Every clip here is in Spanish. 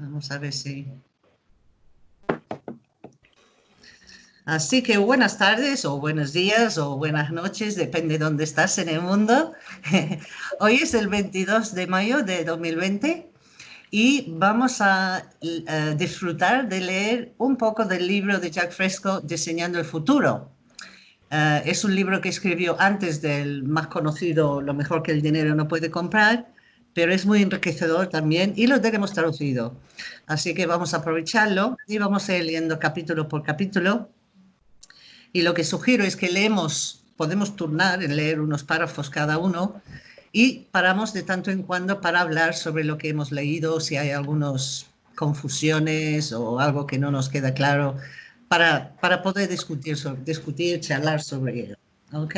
Vamos a ver si... Así que buenas tardes o buenos días o buenas noches, depende de dónde estás en el mundo. Hoy es el 22 de mayo de 2020 y vamos a, disfrutar de leer un poco del libro de Jack Fresco, Diseñando el Futuro. Eh, es un libro que escribió antes del más conocido Lo mejor que el dinero no puede comprar, pero es muy enriquecedor también y lo tenemos traducido. Así que vamos a aprovecharlo y vamos a ir leyendo capítulo por capítulo y lo que sugiero es que leemos, podemos turnar en leer unos párrafos cada uno y paramos de tanto en cuando para hablar sobre lo que hemos leído, si hay algunas confusiones o algo que no nos queda claro, para, para poder discutir, discutir, charlar sobre ello. ¿Ok?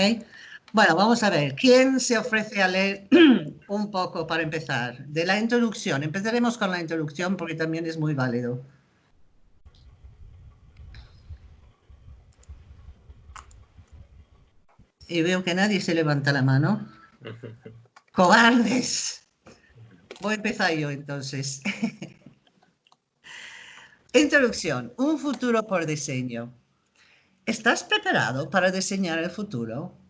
Bueno, vamos a ver. ¿Quién se ofrece a leer un poco para empezar? De la introducción. Empezaremos con la introducción porque también es muy válido. y veo que nadie se levanta la mano. ¡Cobardes! Voy a empezar yo entonces. Introducción. Un futuro por diseño. ¿Estás preparado para diseñar el futuro?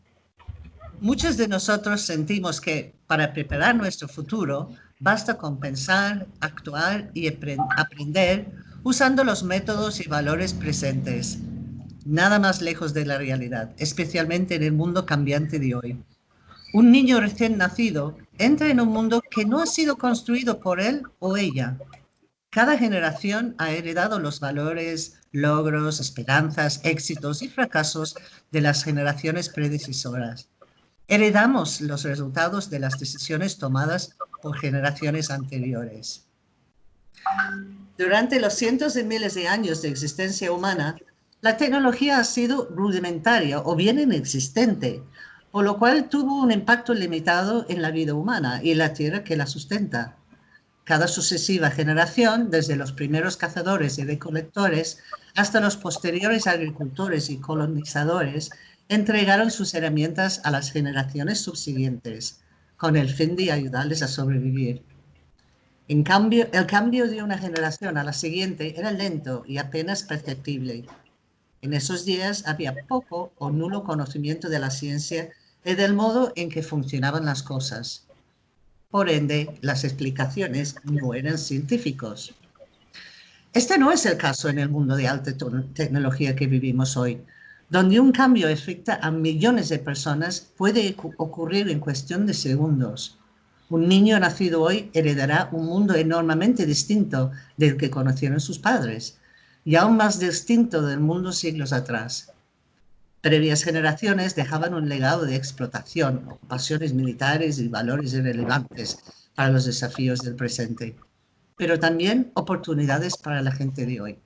Muchos de nosotros sentimos que para preparar nuestro futuro basta con pensar, actuar y aprender usando los métodos y valores presentes nada más lejos de la realidad, especialmente en el mundo cambiante de hoy. Un niño recién nacido entra en un mundo que no ha sido construido por él o ella. Cada generación ha heredado los valores, logros, esperanzas, éxitos y fracasos de las generaciones predecesoras. Heredamos los resultados de las decisiones tomadas por generaciones anteriores. Durante los cientos de miles de años de existencia humana, la tecnología ha sido rudimentaria o bien inexistente, por lo cual tuvo un impacto limitado en la vida humana y la tierra que la sustenta. Cada sucesiva generación, desde los primeros cazadores y recolectores hasta los posteriores agricultores y colonizadores, entregaron sus herramientas a las generaciones subsiguientes, con el fin de ayudarles a sobrevivir. En cambio, el cambio de una generación a la siguiente era lento y apenas perceptible, en esos días había poco o nulo conocimiento de la ciencia y del modo en que funcionaban las cosas. Por ende, las explicaciones no eran científicos. Este no es el caso en el mundo de alta tecnología que vivimos hoy, donde un cambio afecta a millones de personas puede ocurrir en cuestión de segundos. Un niño nacido hoy heredará un mundo enormemente distinto del que conocieron sus padres, y aún más distinto del mundo siglos atrás. Previas generaciones dejaban un legado de explotación, ocupaciones militares y valores irrelevantes para los desafíos del presente, pero también oportunidades para la gente de hoy.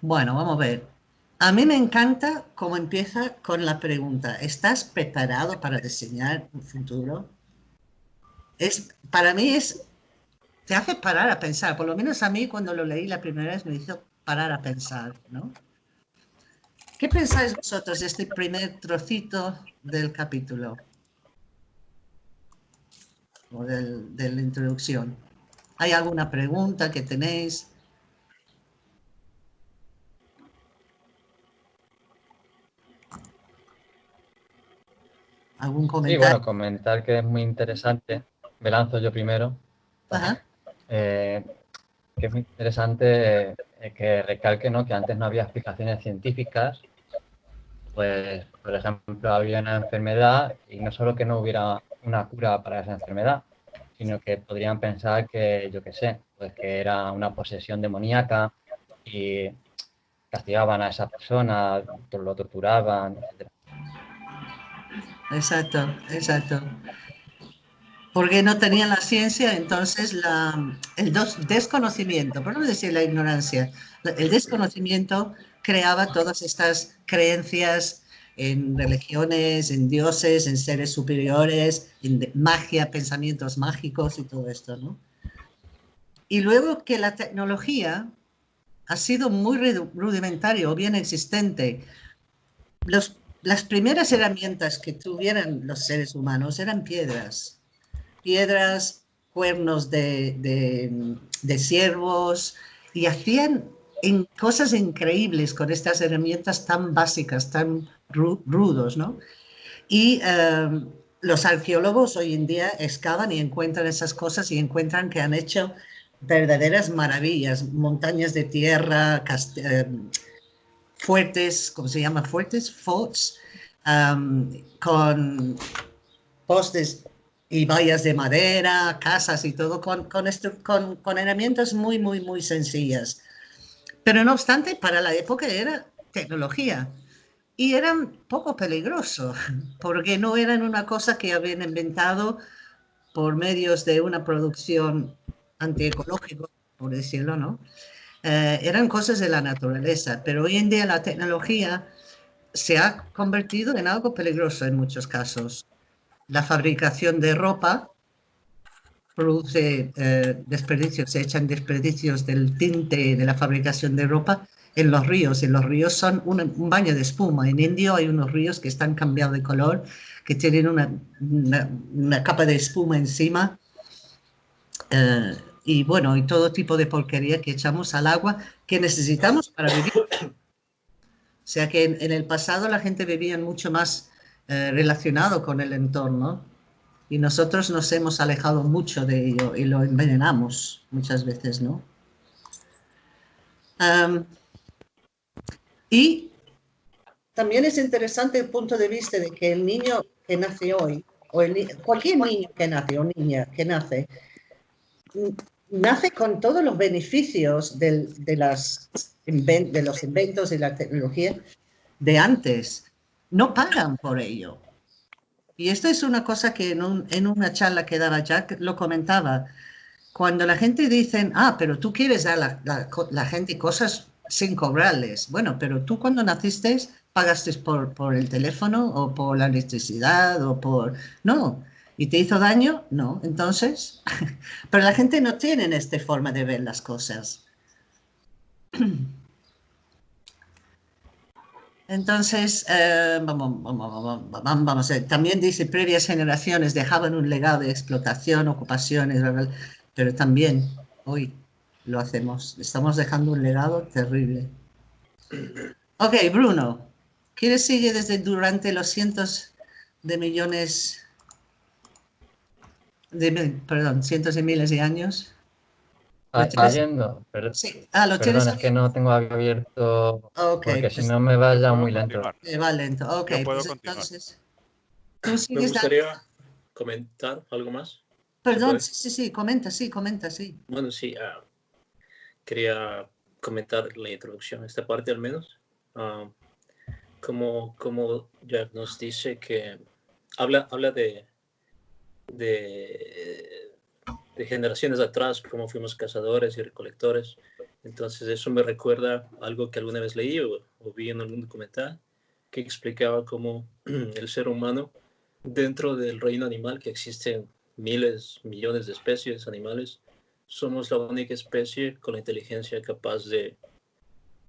Bueno, vamos a ver. A mí me encanta cómo empieza con la pregunta, ¿estás preparado para diseñar un futuro? Es, para mí es te hace parar a pensar. Por lo menos a mí cuando lo leí la primera vez me hizo parar a pensar, ¿no? ¿Qué pensáis vosotros de este primer trocito del capítulo? O de la introducción. ¿Hay alguna pregunta que tenéis? ¿Algún comentario? Sí, bueno, comentar que es muy interesante. Me lanzo yo primero. Ajá. Eh, que es muy interesante eh, que recalque ¿no? que antes no había explicaciones científicas, pues por ejemplo había una enfermedad y no solo que no hubiera una cura para esa enfermedad, sino que podrían pensar que, yo qué sé, pues que era una posesión demoníaca y castigaban a esa persona, lo torturaban, etc. Exacto, exacto porque no tenían la ciencia, entonces el desconocimiento, por no decir la ignorancia, el desconocimiento creaba todas estas creencias en religiones, en dioses, en seres superiores, en magia, pensamientos mágicos y todo esto, ¿no? Y luego que la tecnología ha sido muy rudimentaria o bien existente, los, las primeras herramientas que tuvieran los seres humanos eran piedras, piedras cuernos de, de, de ciervos y hacían en cosas increíbles con estas herramientas tan básicas, tan rudos, ¿no? Y em, los arqueólogos hoy en día excavan y encuentran esas cosas y encuentran que han hecho verdaderas maravillas, montañas de tierra, em, fuertes, ¿cómo se llama? Fuertes, forts, em, con postes y vallas de madera, casas y todo, con, con, con, con herramientas muy, muy, muy sencillas. Pero no obstante, para la época era tecnología y eran poco peligrosos, porque no eran una cosa que habían inventado por medios de una producción antiecológica, por decirlo, ¿no? Eh, eran cosas de la naturaleza, pero hoy en día la tecnología se ha convertido en algo peligroso en muchos casos. La fabricación de ropa produce eh, desperdicios, se echan desperdicios del tinte de la fabricación de ropa en los ríos. Y los ríos son un baño de espuma. En Indio hay unos ríos que están cambiados de color, que tienen una, una, capa de espuma encima. Eh, y bueno, y todo tipo de porquería que echamos al agua que necesitamos para vivir. O sea que en, el pasado la gente vivía mucho más eh, relacionado con el entorno y nosotros nos hemos alejado mucho de ello y lo envenenamos muchas veces, ¿no? y también es interesante el punto de vista de que el niño que nace hoy, o cualquier niño que nace o niña que nace, nace con todos los beneficios de, las, de los inventos y la tecnología de antes. No pagan por ello. Y esto es una cosa que en, una charla que daba Jack lo comentaba. Cuando la gente dice, ah, pero tú quieres dar a la, la, gente cosas sin cobrarles. Bueno, pero tú cuando naciste pagaste por, por el teléfono o por la electricidad o por... No. ¿Y te hizo daño? No. Entonces, pero la gente no tiene esta forma de ver las cosas. Entonces, eh, vamos, vamos, vamos, a ver. también dice, previas generaciones dejaban un legado de explotación, ocupaciones, pero también hoy lo hacemos. Estamos dejando un legado terrible. Ok, Bruno, ¿quieres seguir desde durante los cientos de millones, de, perdón, cientos de miles de años? Está yendo, pero, sí. ah, ¿lo perdón, es que no tengo abierto okay, porque si no me vaya muy lento. Me va lento, ok. Pues entonces, me gustaría comentar algo más. Perdón, sí, sí, sí, comenta, sí, comenta, sí. Bueno, sí, uh, quería comentar la introducción, esta parte al menos. Uh, como, como Jack nos dice que habla, habla de, de generaciones atrás, como fuimos cazadores y recolectores. Entonces eso me recuerda algo que alguna vez leí o, vi en algún documental que explicaba cómo el ser humano, dentro del reino animal, que existen miles, millones de especies animales, somos la única especie con la inteligencia capaz de,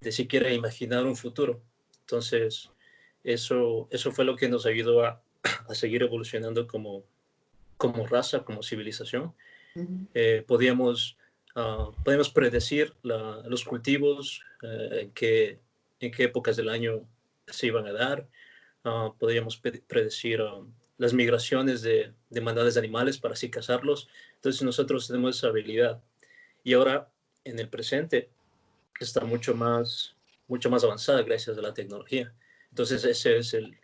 de siquiera imaginar un futuro. Entonces, eso, eso fue lo que nos ayudó a, a seguir evolucionando como, como raza, como civilización eh, podíamos, ah, podíamos predecir los cultivos, eh, en, qué, en qué épocas del año se iban a dar, uh, podíamos predecir las migraciones de, de de animales para así cazarlos. Entonces nosotros tenemos esa habilidad. Y ahora, en el presente, está mucho más, mucho más avanzada gracias a la tecnología. Entonces ese es el,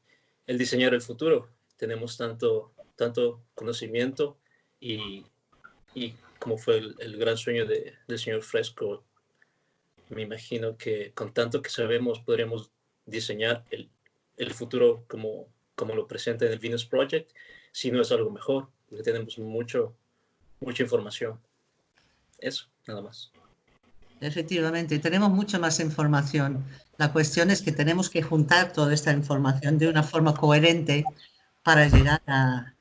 el diseñar el futuro. Tenemos tanto, tanto conocimiento y, y como fue el, gran sueño de, del señor Fresco, me imagino que con tanto que sabemos podríamos diseñar el, el futuro como, como lo presenta en el Venus Project, si no es algo mejor, porque tenemos mucho, mucha información. Eso, nada más. Efectivamente, tenemos mucha más información. La cuestión es que tenemos que juntar toda esta información de una forma coherente para llegar a,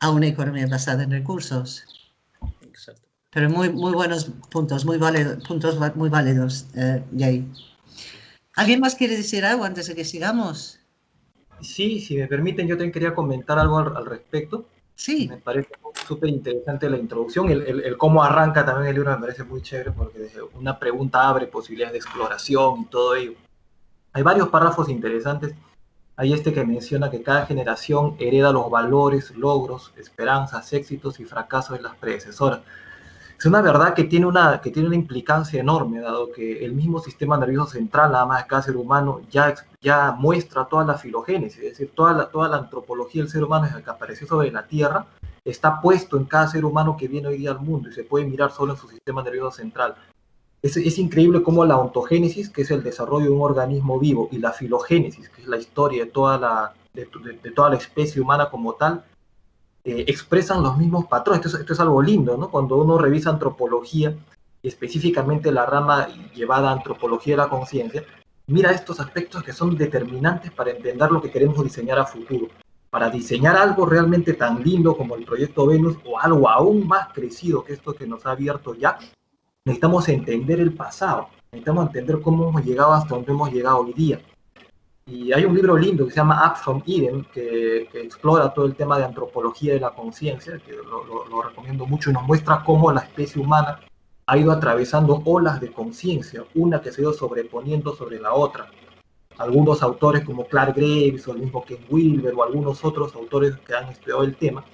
a una economía basada en recursos. Pero muy, muy buenos puntos, muy válidos, puntos muy válidos, eh, Jay. ¿Alguien más quiere decir algo antes de que sigamos? Sí, si me permiten, yo también quería comentar algo al, respecto. Sí. Me parece súper interesante la introducción. El, el, cómo arranca también el libro me parece muy chévere porque desde una pregunta abre posibilidades de exploración y todo ello. Hay varios párrafos interesantes. Hay este que menciona que cada generación hereda los valores, logros, esperanzas, éxitos y fracasos de las predecesoras. Es una verdad que tiene una, que tiene una implicancia enorme, dado que el mismo sistema nervioso central, nada más de cada ser humano, ya, ya muestra toda la filogénesis, es decir, toda la, toda la antropología del ser humano desde que apareció sobre la Tierra, está puesto en cada ser humano que viene hoy día al mundo y se puede mirar solo en su sistema nervioso central. Es, es, increíble cómo la ontogénesis, que es el desarrollo de un organismo vivo, y la filogénesis, que es la historia de toda la, de, toda la especie humana como tal, eh, expresan los mismos patrones. Esto es, algo lindo, ¿no? Cuando uno revisa antropología, específicamente la rama llevada a antropología de la conciencia, mira estos aspectos que son determinantes para entender lo que queremos diseñar a futuro. Para diseñar algo realmente tan lindo como el proyecto Venus o algo aún más crecido que esto que nos ha abierto ya, necesitamos entender el pasado, necesitamos entender cómo hemos llegado hasta donde hemos llegado hoy día. Y hay un libro lindo que se llama Up from Eden, que, explora todo el tema de antropología de la conciencia, que lo, recomiendo mucho y nos muestra cómo la especie humana ha ido atravesando olas de conciencia, una que se ha ido sobreponiendo sobre la otra. Algunos autores como Clark Graves o el mismo Ken Wilber o algunos otros autores que han estudiado el tema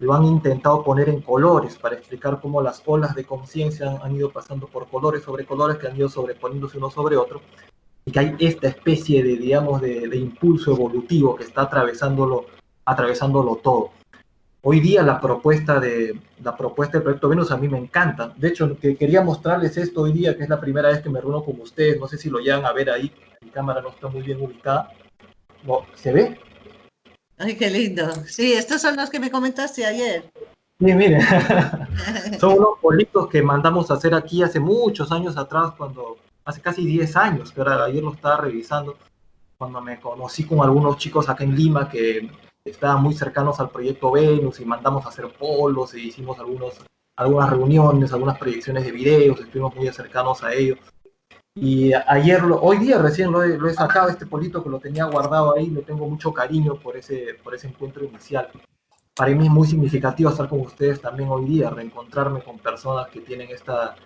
lo han intentado poner en colores para explicar cómo las olas de conciencia han, han, ido pasando por colores sobre colores que han ido sobreponiéndose uno sobre otro y que hay esta especie de, digamos, de, impulso evolutivo que está atravesándolo, atravesándolo todo. Hoy día la propuesta, de, la propuesta del proyecto Venus a mí me encanta. De hecho, que quería mostrarles esto hoy día, que es la primera vez que me reúno con ustedes. No sé si lo llegan a ver ahí. Mi cámara no está muy bien ubicada. ¿Se ve? Ay, qué lindo. Sí, estos son los que me comentaste ayer. Sí, miren. son unos bolitos que mandamos a hacer aquí hace muchos años atrás cuando hace casi 10 años, pero ayer lo estaba revisando, cuando me conocí con algunos chicos acá en Lima que estaban muy cercanos al proyecto Venus y mandamos a hacer polos e hicimos algunos, algunas reuniones, algunas proyecciones de videos, estuvimos muy cercanos a ellos. Y ayer, hoy día recién lo he, sacado, este polito que lo tenía guardado ahí, le tengo mucho cariño por ese, por ese encuentro inicial. Para mí es muy significativo estar con ustedes también hoy día, reencontrarme con personas que tienen esta,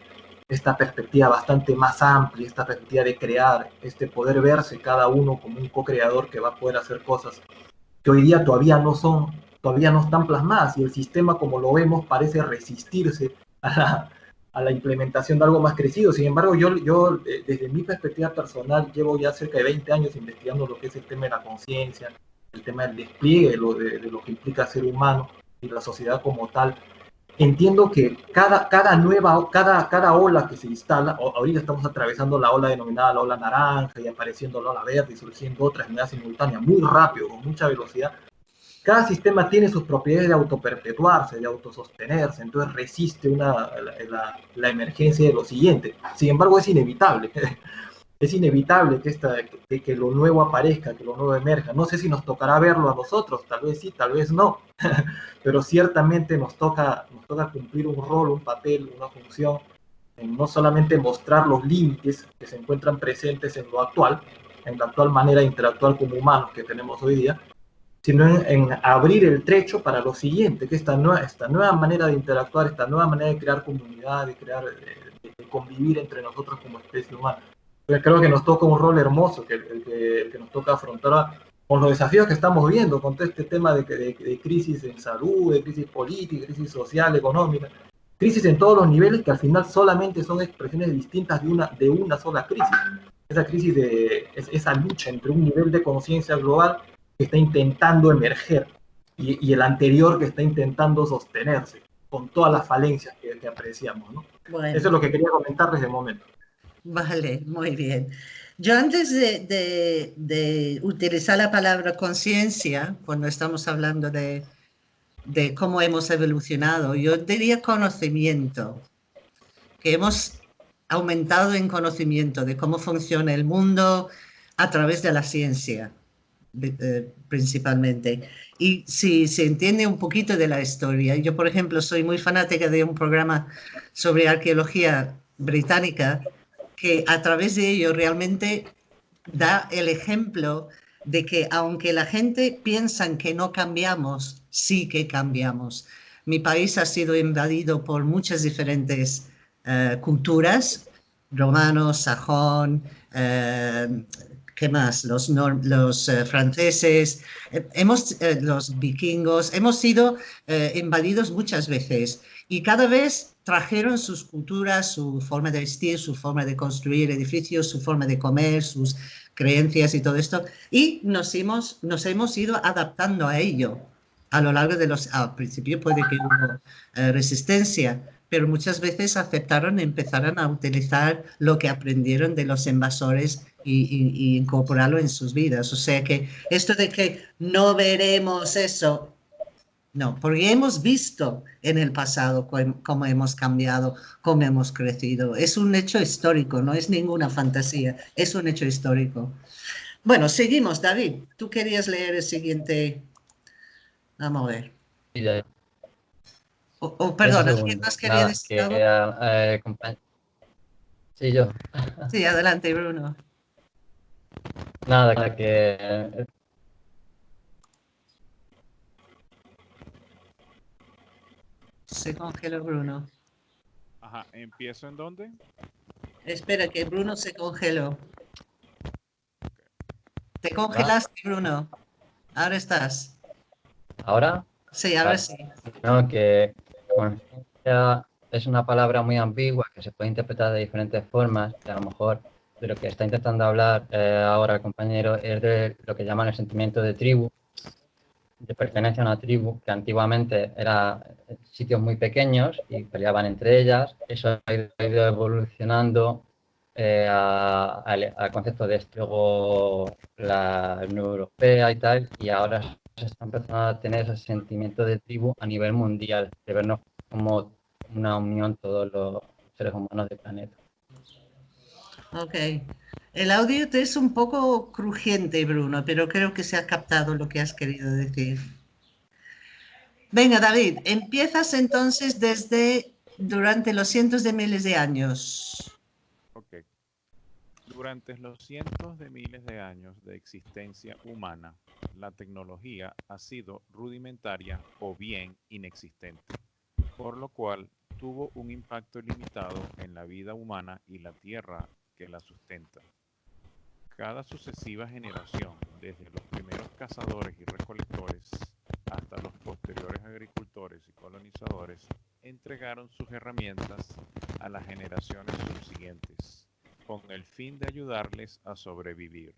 esta perspectiva bastante más amplia, esta perspectiva de crear, este poder verse cada uno como un co-creador que va a poder hacer cosas que hoy día todavía no son, todavía no están plasmadas y el sistema como lo vemos parece resistirse a la, implementación de algo más crecido. Sin embargo, yo, yo eh, desde mi perspectiva personal llevo ya cerca de 20 años investigando lo que es el tema de la conciencia, el tema del despliegue de lo, de lo que implica ser humano y la sociedad como tal entiendo que cada, cada nueva, cada, cada ola que se instala, ahorita estamos atravesando la ola denominada la ola naranja y apareciendo la ola verde y surgiendo otras en simultánea, muy rápido, con mucha velocidad. Cada sistema tiene sus propiedades de autoperpetuarse, de autosostenerse, entonces resiste una, la, emergencia de lo siguiente. Sin embargo, es inevitable. es inevitable que, esta, que, que, lo nuevo aparezca, que lo nuevo emerja. No sé si nos tocará verlo a nosotros, tal vez sí, tal vez no, pero ciertamente nos toca, nos toca cumplir un rol, un papel, una función, en no solamente mostrar los límites que se encuentran presentes en lo actual, en la actual manera de interactuar como humanos que tenemos hoy día, sino en, abrir el trecho para lo siguiente, que esta nueva, esta nueva manera de interactuar, esta nueva manera de crear comunidad, de crear, de convivir entre nosotros como especie humana creo que nos toca un rol hermoso que, el, que, nos toca afrontar con los desafíos que estamos viendo, con todo este tema de, de, crisis en salud, de crisis política, crisis social, económica, crisis en todos los niveles que al final solamente son expresiones distintas de una, de una sola crisis. Esa crisis de esa lucha entre un nivel de conciencia global que está intentando emerger y, y, el anterior que está intentando sostenerse con todas las falencias que, apreciamos. ¿no? Eso es lo que quería comentar desde el momento. Vale, muy bien. Yo antes de, utilizar la palabra conciencia, cuando estamos hablando de, cómo hemos evolucionado, yo diría conocimiento, que hemos aumentado en conocimiento de cómo funciona el mundo a través de la ciencia, eh, principalmente. Y si se entiende un poquito de la historia, yo por ejemplo soy muy fanática de un programa sobre arqueología británica que a través de ello realmente da el ejemplo de que aunque la gente piensa que no cambiamos, sí que cambiamos. mi país ha sido invadido por muchas diferentes eh, culturas, romanos, sajón, eh, ¿qué más? Los, eh, franceses, hemos, los vikingos, hemos sido invadidos muchas veces y cada vez trajeron sus culturas, su forma de vestir, su forma de construir edificios, su forma de comer, sus creencias y todo esto, y nos hemos, nos hemos ido adaptando a ello a lo largo de los... Al principio puede que hubo eh, resistencia, pero muchas veces aceptaron y empezaron a utilizar lo que aprendieron de los invasores y, incorporarlo en sus vidas. O sea que esto de que no veremos eso, no, porque hemos visto en el pasado cómo hemos cambiado, cómo hemos crecido. Es un hecho histórico, no es ninguna fantasía, es un hecho histórico. Bueno, seguimos, David. Tú querías leer el siguiente Vamos a ver. Oh, oh, perdón, ¿alguien más quería decir algo? Eh, sí, yo. Sí, adelante, Bruno. Nada, que... Se congeló Bruno. Ajá, ¿empiezo en dónde? Espera, que Bruno se congeló. Te congelaste, Bruno. Ahora estás. ¿Ahora? Sí, ahora sí. No, que conciencia es una palabra muy ambigua que se puede interpretar de diferentes formas, que a lo mejor de lo que está intentando hablar eh, ahora el compañero es de lo que llaman el sentimiento de tribu, de pertenencia a una tribu, que antiguamente era sitios muy pequeños y peleaban entre ellas. Eso ha ido evolucionando eh, al concepto de esto, luego la Unión Europea y tal, y ahora se está empezando a tener ese sentimiento de tribu a nivel mundial, de vernos como una unión todos los seres humanos del planeta. Ok. El audio te es un poco crujiente, Bruno, pero creo que se ha captado lo que has querido decir. Venga, David, empiezas entonces desde durante los cientos de miles de años. Ok. Durante los cientos de miles de años de existencia humana, la tecnología ha sido rudimentaria o bien inexistente, por lo cual tuvo un impacto limitado en la vida humana y la tierra que la sustenta. Cada sucesiva generación, desde los primeros cazadores y recolectores hasta los posteriores agricultores y colonizadores, entregaron sus herramientas a las generaciones subsiguientes, con el fin de ayudarles a sobrevivir.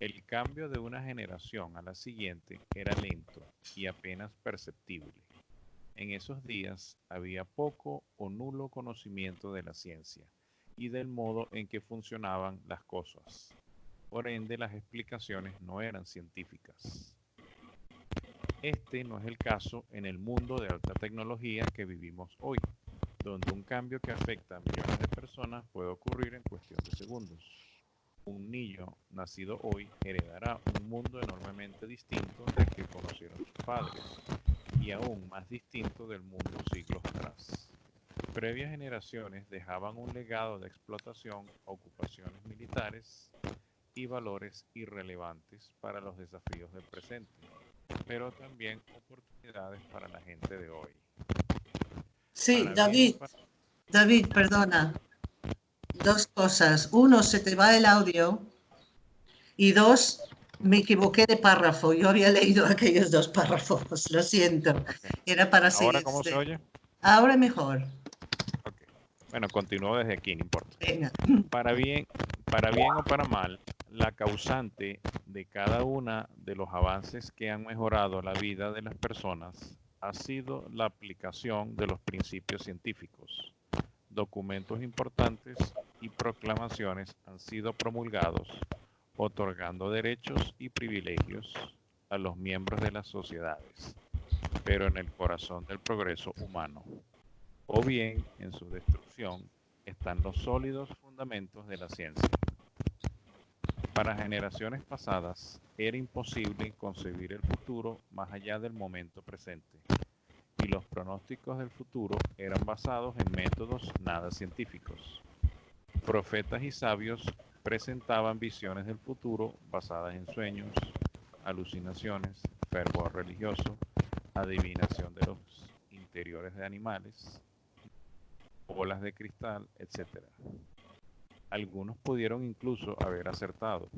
El cambio de una generación a la siguiente era lento y apenas perceptible. En esos días había poco o nulo conocimiento de la ciencia y del modo en que funcionaban las cosas. Por ende, las explicaciones no eran científicas. Este no es el caso en el mundo de alta tecnología que vivimos hoy, donde un cambio que afecta a millones de personas puede ocurrir en cuestión de segundos un niño nacido hoy heredará un mundo enormemente distinto del que conocieron sus padres y aún más distinto del mundo siglos atrás. Previas generaciones dejaban un legado de explotación, ocupaciones militares y valores irrelevantes para los desafíos del presente, pero también oportunidades para la gente de hoy. Sí, David, David, perdona dos cosas. Uno, se te va el audio. Y dos, me equivoqué de párrafo. Yo había leído aquellos dos párrafos. Lo siento. Era para ¿Ahora cómo se oye? Ahora mejor. Bueno, continúo desde aquí, no importa. Para bien, para bien o para mal, la causante de cada una de los avances que han mejorado la vida de las personas ha sido la aplicación de los principios científicos documentos importantes y proclamaciones han sido promulgados, otorgando derechos y privilegios a los miembros de las sociedades, pero en el corazón del progreso humano, o bien en su destrucción están los sólidos fundamentos de la ciencia. Para generaciones pasadas era imposible concebir el futuro más allá del momento presente y los pronósticos del futuro eran basados en métodos nada científicos. Profetas y sabios presentaban visiones del futuro basadas en sueños, alucinaciones, fervor religioso, adivinación de los inferiores de animales, bolas de cristal, etc. Algunos pudieron incluso haber acertado,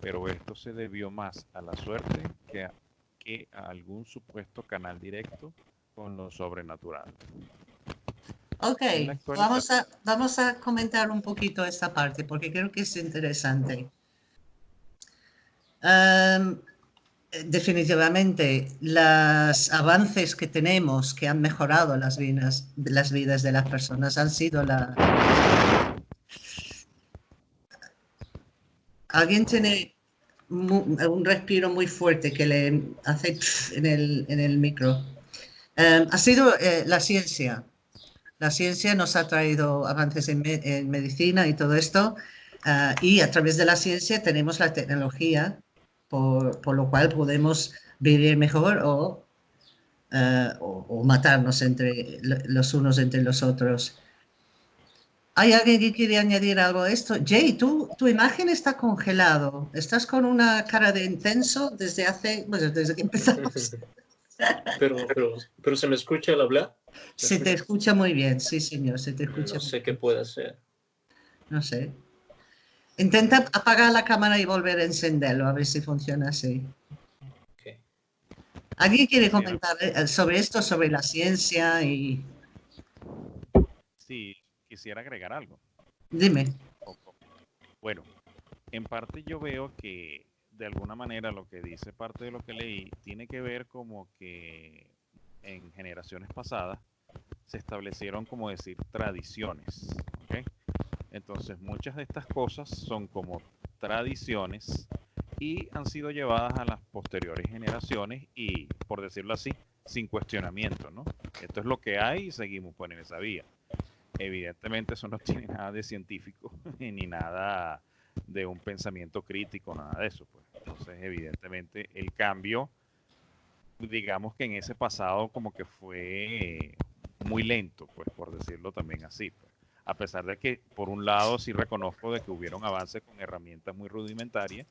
pero esto se debió más a la suerte que a, que a algún supuesto canal directo con lo sobrenatural. Ok, vamos a, vamos a comentar un poquito esta parte porque creo que es interesante. definitivamente, los avances que tenemos que han mejorado las vidas, las vidas de las personas han sido la... Alguien tiene un respiro muy fuerte que le hace en el, en el micro. ha sido eh, la ciencia la ciencia nos ha traído avances en, medicina y todo esto, ah, y a través de la ciencia tenemos la tecnología, por, lo cual podemos vivir mejor ah, o, matarnos entre los unos entre los otros. ¿Hay alguien que quiere añadir algo a esto? Jay, tú, tu imagen está congelado. Estás con una cara de intenso desde hace, bueno, desde que empezamos. pero, pero, pero se me escucha el hablar. Se te escucha muy bien, sí, señor, se te escucha. No sé qué puede ser. No sé. Intenta apagar la cámara y volver a encenderlo, a ver si funciona así. ¿Alguien quiere comentar eh, sobre esto, sobre la ciencia y...? Sí, quisiera agregar algo. Dime. Bueno, en parte yo veo que de alguna manera lo que dice parte de lo que leí tiene que ver como que en generaciones pasadas se establecieron, como decir, tradiciones. Entonces, muchas de estas cosas son como tradiciones y han sido llevadas a las posteriores generaciones y, por decirlo así, sin cuestionamiento, ¿no? Esto es lo que hay y seguimos por esa vía. Evidentemente eso no tiene nada de científico ni nada de un pensamiento crítico, nada de eso. Pues. Entonces, evidentemente, el cambio digamos que en ese pasado como que fue muy lento, pues por decirlo también así. Pues. A pesar de que por un lado sí reconozco de que hubieron avances con herramientas muy rudimentarias,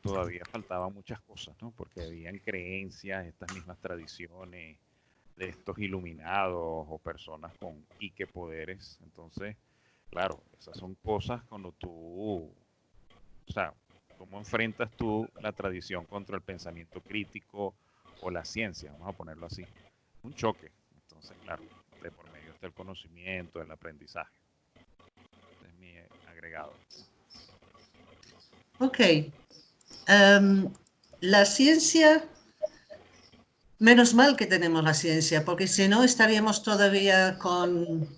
todavía faltaban muchas cosas, ¿no? Porque habían creencias, estas mismas tradiciones de estos iluminados o personas con Ike poderes. Entonces, claro, esas son cosas cuando tú, o sea, cómo enfrentas tú la tradición contra el pensamiento crítico, o la ciencia, vamos a ponerlo así. Un choque. Entonces, claro, de por medio está el conocimiento, el aprendizaje. es mi agregado. Ok. Em, la ciencia, menos mal que tenemos la ciencia, porque si no estaríamos todavía con...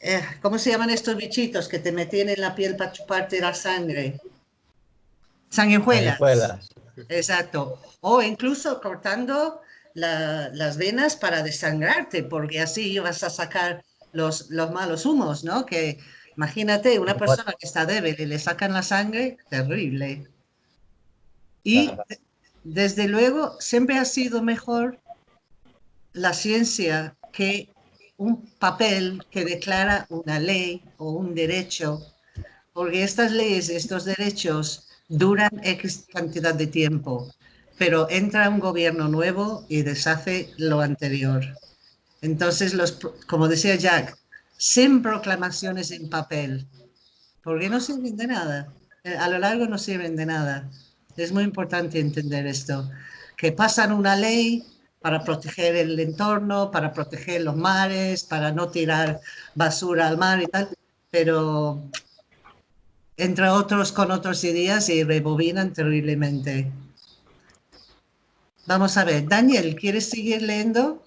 Eh, ¿Cómo se llaman estos bichitos que te metían en la piel para chuparte la sangre? Sanguijuelas. Sanguijuelas. Exacto. O incluso cortando las venas para desangrarte, porque así vas a sacar los, los malos humos, ¿no? Que imagínate una persona que está débil y le sacan la sangre, terrible. Y desde luego siempre ha sido mejor la ciencia que un papel que declara una ley o un derecho, porque estas leyes, estos derechos duran X cantidad de tiempo, pero entra un gobierno nuevo y deshace lo anterior. Entonces, como decía Jack, sin proclamaciones en papel, porque no sirven de nada. Eh, a lo largo no sirven de nada. Es muy importante entender esto, que pasan una ley para proteger el entorno, para proteger los mares, para no tirar basura al mar y tal, pero entre otros con otros ideas y rebobinan terriblemente. Vamos a ver, Daniel, ¿quieres seguir leyendo?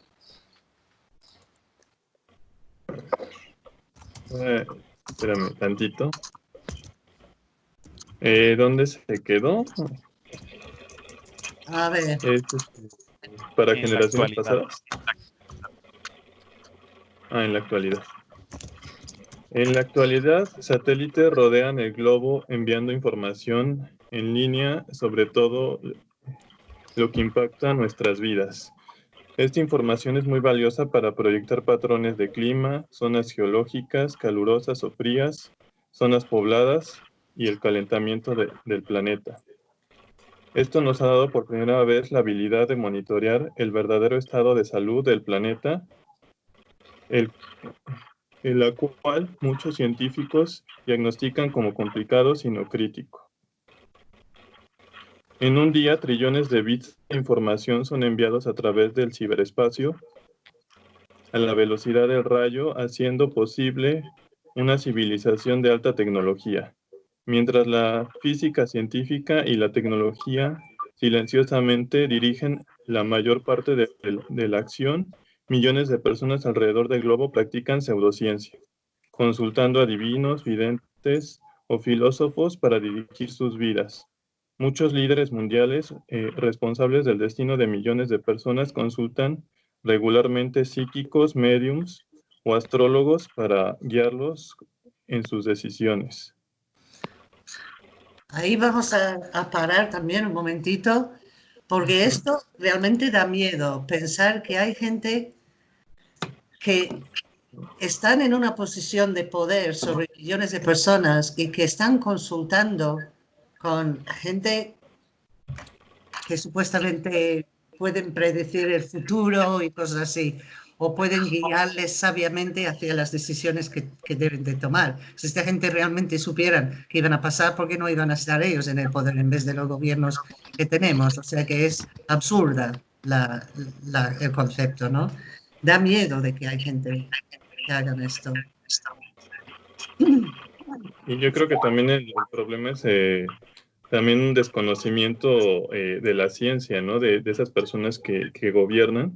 Eh, espérame tantito. Eh, ¿Dónde se quedó? A ver. Este, para generaciones pasadas. Ah, en la actualidad. En la actualidad, satélites rodean el globo enviando información en línea sobre todo lo que impacta nuestras vidas. Esta información es muy valiosa para proyectar patrones de clima, zonas geológicas, calurosas o frías, zonas pobladas y el calentamiento del planeta. Esto nos ha dado por primera vez la habilidad de monitorear el verdadero estado de salud del planeta, el, cual muchos científicos diagnostican como complicado sino crítico. En un día, trillones de bits de información son enviados a través del ciberespacio a la velocidad del rayo, haciendo posible una civilización de alta tecnología, mientras la física científica y la tecnología silenciosamente dirigen la mayor parte de, la acción, millones de personas alrededor del globo practican pseudociencia, consultando a divinos, videntes o filósofos para dirigir sus vidas. Muchos líderes mundiales eh, responsables del destino de millones de personas consultan regularmente psíquicos, mediums o astrólogos para guiarlos en sus decisiones. Ahí vamos a, a, parar también un momentito, porque esto realmente da miedo, pensar que hay gente que están en una posición de poder sobre millones de personas y que están consultando con gente que supuestamente pueden predecir el futuro y cosas así, o pueden guiarles sabiamente hacia las decisiones que, deben de tomar. Si esta gente realmente supieran que iban a pasar, ¿por qué no iban a estar ellos en el poder en vez de los gobiernos que tenemos? O sea que es absurda el concepto, ¿no? Da miedo de que hay gente que hagan esto. Y yo creo que también el, problema es eh, también un desconocimiento eh, de la ciencia, ¿no? De, esas personas que, gobiernan,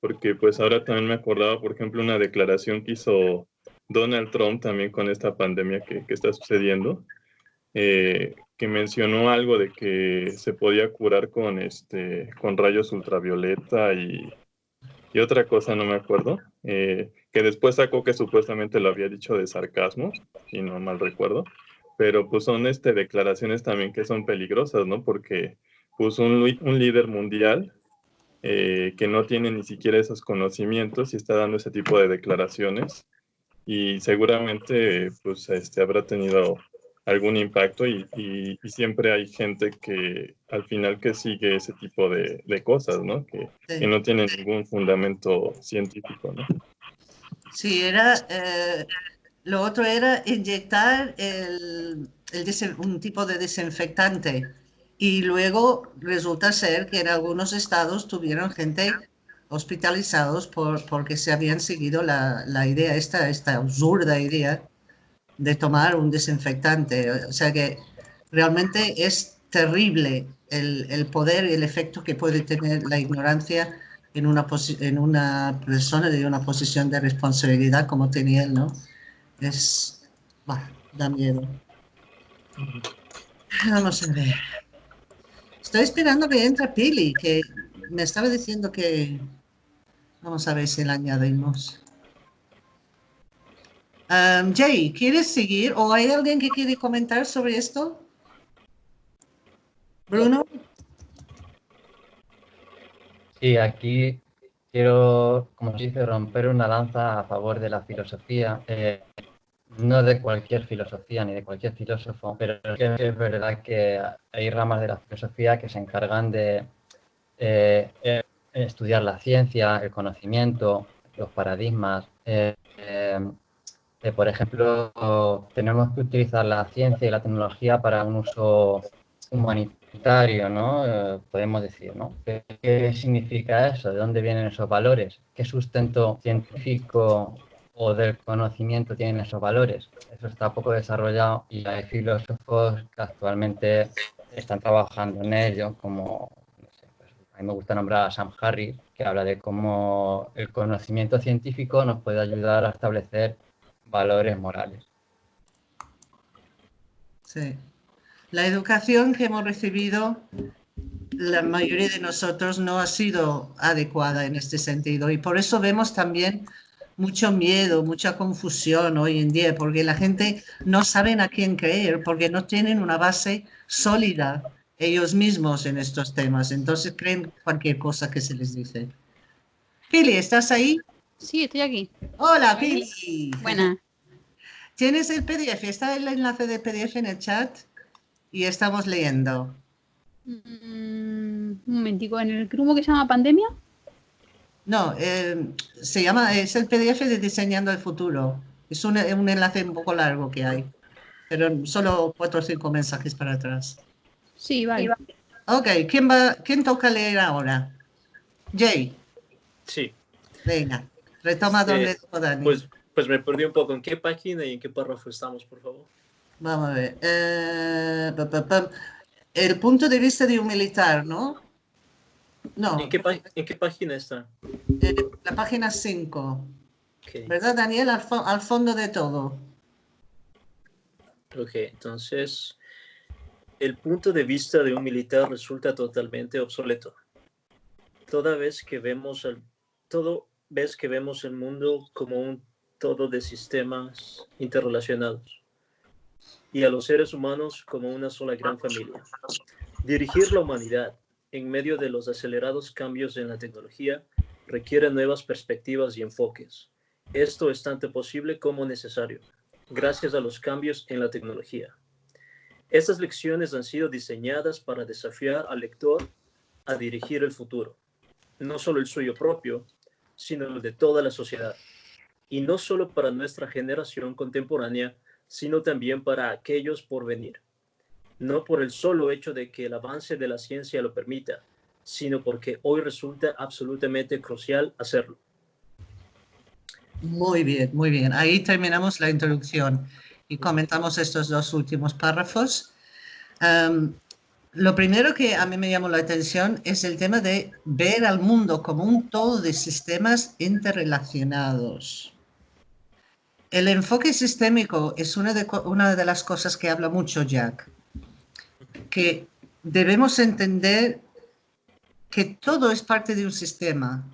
porque pues ahora también me acordaba, por ejemplo, una declaración que hizo Donald Trump también con esta pandemia que, está sucediendo, eh, que mencionó algo de que se podía curar con, este, con rayos ultravioleta y, y otra cosa, no me acuerdo, eh, que después sacó que supuestamente lo había dicho de sarcasmo, si no mal recuerdo pero pues son este, declaraciones también que son peligrosas, ¿no? Porque pues un, un líder mundial eh, que no tiene ni siquiera esos conocimientos y está dando ese tipo de declaraciones y seguramente pues este, habrá tenido algún impacto y, y, siempre hay gente que al final que sigue ese tipo de, de cosas, ¿no? Que, que, no tienen ningún fundamento científico, ¿no? Sí, era, eh, lo otro era inyectar un tipo de desinfectante y luego resulta ser que en algunos estados tuvieron gente hospitalizados por, porque se habían seguido la, idea, esta, esta absurda idea de tomar un desinfectante. O sea que realmente es terrible el, el poder y el efecto que puede tener la ignorancia en una, en una persona de una posición de responsabilidad como tenía él, ¿no? es, da miedo. Vamos a ver. Estoy esperando que entre Pili, que me estaba diciendo que... Vamos a ver si la añadimos. Um, Jay, ¿quieres seguir o hay alguien que quiere comentar sobre esto? Bruno. Sí, aquí quiero, como se dice, romper una lanza a favor de la filosofía. Eh, no de cualquier filosofía ni de cualquier filósofo, pero es verdad que hay ramas de la filosofía que se encargan de eh, eh, estudiar la ciencia, el conocimiento, los paradigmas. Eh, por ejemplo, tenemos que utilizar la ciencia y la tecnología para un uso humanitario, ¿no? podemos decir, ¿no? ¿Qué significa eso? ¿De dónde vienen esos valores? ¿Qué sustento científico o del conocimiento tienen esos valores. Eso está poco desarrollado y hay filósofos que actualmente están trabajando en ello, como pues, a mí me gusta nombrar a Sam Harris, que habla de cómo el conocimiento científico nos puede ayudar a establecer valores morales. Sí. La educación que hemos recibido, la mayoría de nosotros no ha sido adecuada en este sentido y por eso vemos también mucho miedo, mucha confusión hoy en día, porque la gente no sabe a quién creer, porque no tienen una base sólida ellos mismos en estos temas, entonces creen cualquier cosa que se les dice. Pili, ¿estás ahí? Sí, estoy aquí. Hola, Pili. Buena. ¿Tienes el PDF? Está el enlace de PDF en el chat y estamos leyendo. Mm, un momentico, ¿en el grupo que se llama Pandemia? No, eh, se llama, es el PDF de Diseñando el Futuro. Es un, un, enlace un poco largo que hay, pero solo cuatro o cinco mensajes para atrás. Sí, vale. Ok, ¿quién, va, quién toca leer ahora? Jay. Sí. Venga, retoma donde Dani. Pues, pues me perdí un poco. ¿En qué página y en qué párrafo estamos, por favor? Vamos a ver. Eh, el punto de vista de un militar, ¿no? No. ¿En qué, ¿en qué página está? Eh, la página 5. ¿Verdad, Daniel? Al, fondo de todo. Ok, entonces el punto de vista de un militar resulta totalmente obsoleto. Toda vez que vemos el, todo vez que vemos el mundo como un todo de sistemas interrelacionados y a los seres humanos como una sola gran familia. Dirigir la humanidad en medio de los acelerados cambios en la tecnología requiere nuevas perspectivas y enfoques. Esto es tanto posible como necesario, gracias a los cambios en la tecnología. Estas lecciones han sido diseñadas para desafiar al lector a dirigir el futuro, no solo el suyo propio, sino el de toda la sociedad, y no solo para nuestra generación contemporánea, sino también para aquellos por venir no por el solo hecho de que el avance de la ciencia lo permita, sino porque hoy resulta absolutamente crucial hacerlo. Muy bien, muy bien. Ahí terminamos la introducción y comentamos estos dos últimos párrafos. lo primero que a mí me llamó la atención es el tema de ver al mundo como un todo de sistemas interrelacionados. El enfoque sistémico es una de, una de las cosas que habla mucho Jack que debemos entender que todo es parte de un sistema.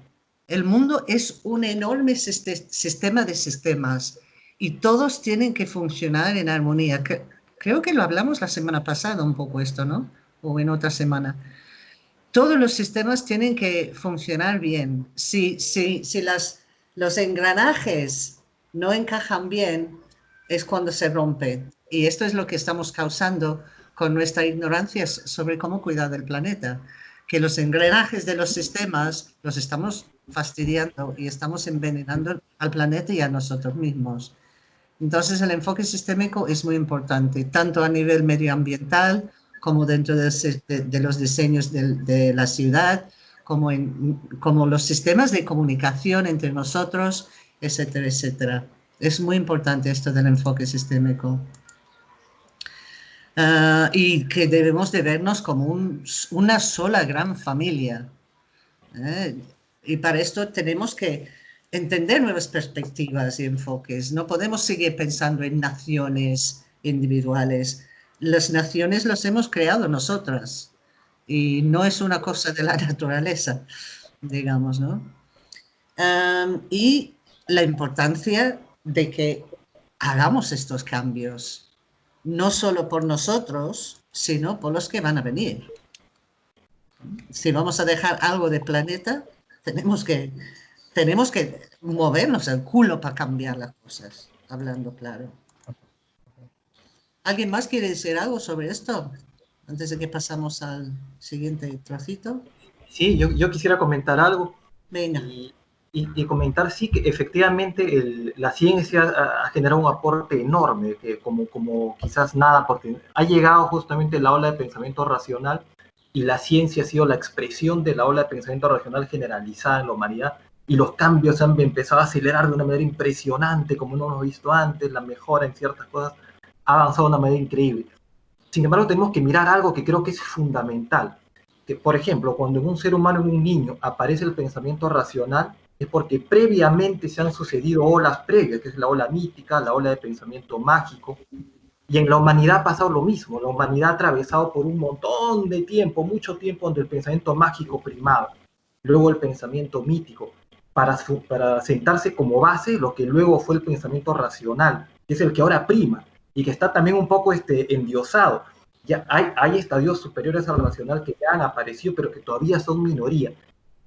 El mundo es un enorme sistema de sistemas y todos tienen que funcionar en armonía. Creo que lo hablamos la semana pasada un poco esto, ¿no? O en otra semana. Todos los sistemas tienen que funcionar bien. Si, si, si las, los engranajes no encajan bien, es cuando se rompe. Y esto es lo que estamos causando con nuestra ignorancia sobre cómo cuidar del planeta, que los engranajes de los sistemas los estamos fastidiando y estamos envenenando al planeta y a nosotros mismos. Entonces el enfoque sistémico es muy importante, tanto a nivel medioambiental como dentro de, los diseños de, la ciudad, como, en, como los sistemas de comunicación entre nosotros, etcétera, etcétera. Es muy importante esto del enfoque sistémico. Ah, y que debemos de vernos como una sola gran familia. ¿eh? Y para esto tenemos que entender nuevas perspectivas y enfoques. No podemos seguir pensando en naciones individuales. Las naciones las hemos creado nosotras y no es una cosa de la naturaleza, digamos, ¿no? y la importancia de que hagamos estos cambios no solo por nosotros, sino por los que van a venir. Si vamos a dejar algo de planeta, tenemos que, tenemos que movernos el culo para cambiar las cosas, hablando claro. ¿Alguien más quiere decir algo sobre esto? Antes de que pasamos al siguiente trocito. Sí, yo, quisiera comentar algo. Venga y, comentar sí que efectivamente la ciencia ha, generado un aporte enorme, que como, como quizás nada, porque ha llegado justamente la ola de pensamiento racional y la ciencia ha sido la expresión de la ola de pensamiento racional generalizada en la humanidad y los cambios han empezado a acelerar de una manera impresionante, como no hemos visto antes, la mejora en ciertas cosas ha avanzado de una manera increíble. Sin embargo, tenemos que mirar algo que creo que es fundamental, que por ejemplo, cuando en un ser humano, en un niño, aparece el pensamiento racional, es porque previamente se han sucedido olas previas, que es la ola mítica, la ola de pensamiento mágico, y en la humanidad ha pasado lo mismo, la humanidad ha atravesado por un montón de tiempo, mucho tiempo donde el pensamiento mágico primaba, luego el pensamiento mítico, para, para sentarse como base lo que luego fue el pensamiento racional, que es el que ahora prima, y que está también un poco este, endiosado. Ya hay, hay estadios superiores al racional que ya han aparecido, pero que todavía son minoría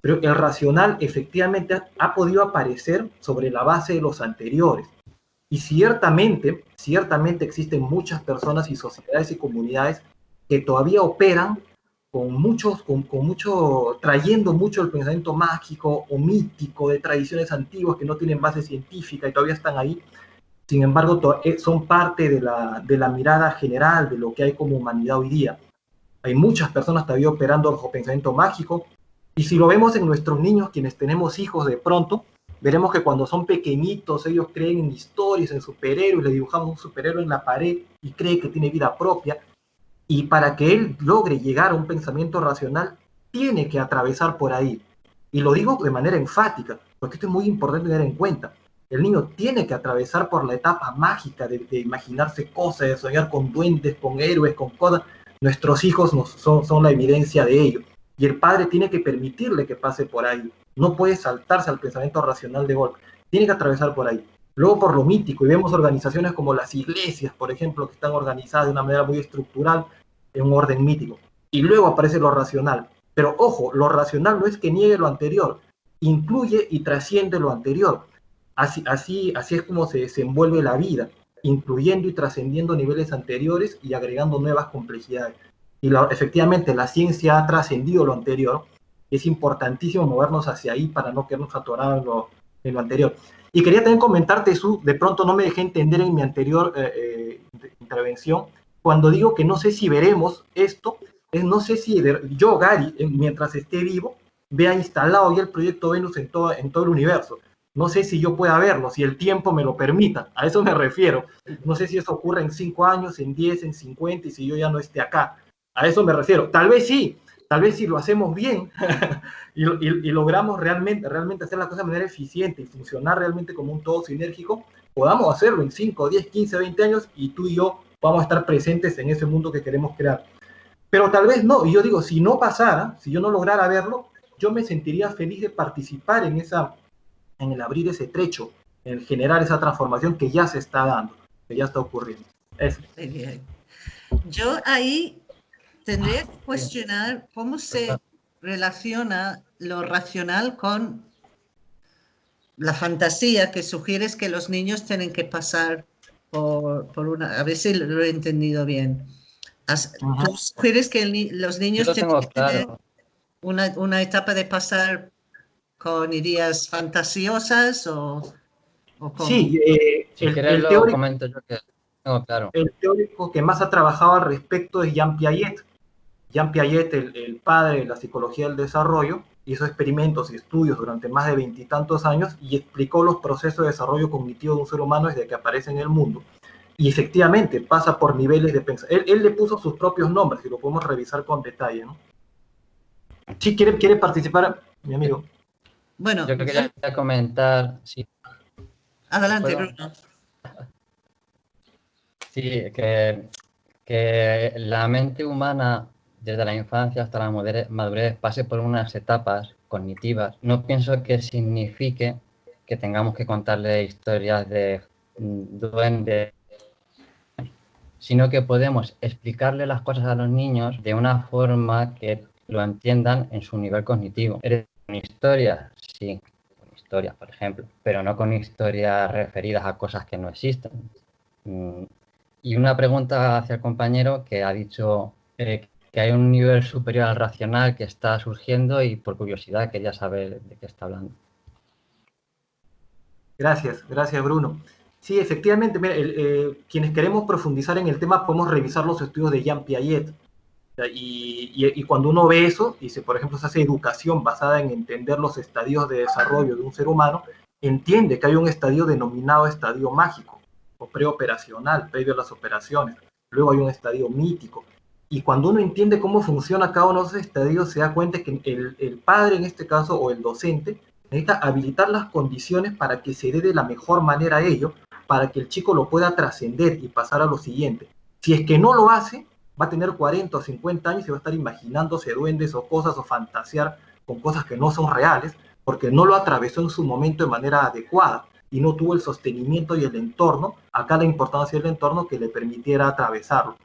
pero el racional efectivamente ha, podido aparecer sobre la base de los anteriores. Y ciertamente, ciertamente existen muchas personas y sociedades y comunidades que todavía operan con muchos, con, con, mucho, trayendo mucho el pensamiento mágico o mítico de tradiciones antiguas que no tienen base científica y todavía están ahí. Sin embargo, eh, son parte de la, de la mirada general de lo que hay como humanidad hoy día. Hay muchas personas todavía operando bajo pensamiento mágico, y si lo vemos en nuestros niños, quienes tenemos hijos de pronto, veremos que cuando son pequeñitos ellos creen en historias, en superhéroes, le dibujamos un superhéroe en la pared y cree que tiene vida propia. Y para que él logre llegar a un pensamiento racional, tiene que atravesar por ahí. Y lo digo de manera enfática, porque esto es muy importante tener en cuenta. El niño tiene que atravesar por la etapa mágica de, imaginarse cosas, de soñar con duendes, con héroes, con cosas. Nuestros hijos son, son la evidencia de ello. Y el padre tiene que permitirle que pase por ahí. No puede saltarse al pensamiento racional de golpe. Tiene que atravesar por ahí. Luego por lo mítico, y vemos organizaciones como las iglesias, por ejemplo, que están organizadas de una manera muy estructural en un orden mítico. Y luego aparece lo racional. Pero ojo, lo racional no es que niegue lo anterior, incluye y trasciende lo anterior. Así, así, así es como se desenvuelve la vida, incluyendo y trascendiendo niveles anteriores y agregando nuevas complejidades. Y efectivamente la ciencia ha trascendido lo anterior, y es importantísimo movernos hacia ahí para no quedarnos atorados en lo, en lo anterior. Y quería también comentarte, Su, de pronto no me dejé entender en mi anterior eh, eh, intervención, cuando digo que no sé si veremos esto, es no sé si yo, Gary, mientras esté vivo, vea instalado ya el proyecto Venus en todo, en todo el universo. No sé si yo pueda verlo, si el tiempo me lo permita. A eso me refiero. No sé si eso ocurre en 5 años, en 10, en 50 y si yo ya no esté acá. A eso me refiero. Tal vez sí, tal vez si lo hacemos bien y, logramos realmente, realmente hacer las cosas de manera eficiente y funcionar realmente como un todo sinérgico, podamos hacerlo en 5, 10, 15, 20 años y tú y yo vamos a estar presentes en ese mundo que queremos crear. Pero tal vez no. Y yo digo, si no pasara, si yo no lograra verlo, yo me sentiría feliz de participar en esa en el abrir ese trecho, en generar esa transformación que ya se está dando, que ya está ocurriendo. Eso. Yo ahí tendría que cuestionar cómo se relaciona lo racional con la fantasía que sugieres que los niños tienen que pasar por, por una... A ver si lo he entendido bien. ¿Tú sugieres que los niños tienen que tener una, una etapa de pasar con ideas fantasiosas o, Sí, eh, el, teórico, comento yo que claro. El teórico que más ha trabajado al respecto es Jean Piaget. Jean Piaget, el, padre de la psicología del desarrollo, hizo experimentos y estudios durante más de veintitantos años y explicó los procesos de desarrollo cognitivo de un ser humano desde que aparece en el mundo. Y efectivamente pasa por niveles de pensamiento. Él, le puso sus propios nombres y lo podemos revisar con detalle. ¿no? Sí, quiere, quiere participar, mi amigo. Bueno, yo quería comentar, sí. Adelante, Bruno. Sí, que, que la mente humana desde la infancia hasta la madurez pase por unas etapas cognitivas, no pienso que signifique que tengamos que contarle historias de duendes, sino que podemos explicarle las cosas a los niños de una forma que lo entiendan en su nivel cognitivo. Con historias, sí, con historias, por ejemplo, pero no con historias referidas a cosas que no existen. Mm, y una pregunta hacia el compañero que ha dicho eh, que hay un nivel superior al racional que está surgiendo y por curiosidad quería saber de qué está hablando. Gracias, gracias Bruno. Sí, efectivamente, eh, quienes queremos profundizar en el tema podemos revisar los estudios de Jean Piaget. Y, cuando uno ve eso, y si por ejemplo se hace educación basada en entender los estadios de desarrollo de un ser humano, entiende que hay un estadio denominado estadio mágico o preoperacional, previo a las operaciones. Luego hay un estadio mítico. Y cuando uno entiende cómo funciona cada uno de esos estadios, se da cuenta que el, el padre, en este caso, o el docente, necesita habilitar las condiciones para que se dé de la mejor manera a ello, para que el chico lo pueda trascender y pasar a lo siguiente. Si es que no lo hace, va a tener 40 o 50 años y va a estar imaginándose duendes o cosas o fantasear con cosas que no son reales, porque no lo atravesó en su momento de manera adecuada y no tuvo el sostenimiento y el entorno, acá la importancia del entorno que le permitiera atravesarlo.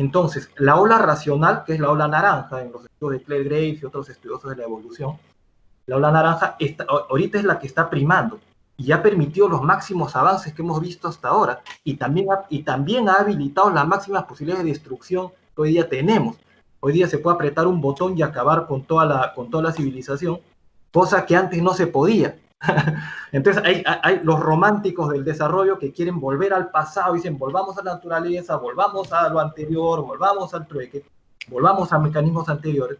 Entonces, la ola racional, que es la ola naranja en los estudios de Claire Graves y otros estudiosos de la evolución, la ola naranja ahorita es la que está primando y ha permitido los máximos avances que hemos visto hasta ahora y también ha, y también ha habilitado las máximas posibilidades de destrucción que hoy día tenemos. hoy día se puede apretar un botón y acabar con toda la, con toda la civilización, cosa que antes no se podía. Entonces hay, hay, los románticos del desarrollo que quieren volver al pasado, dicen volvamos a la naturaleza, volvamos a lo anterior, volvamos al trueque, volvamos a mecanismos anteriores,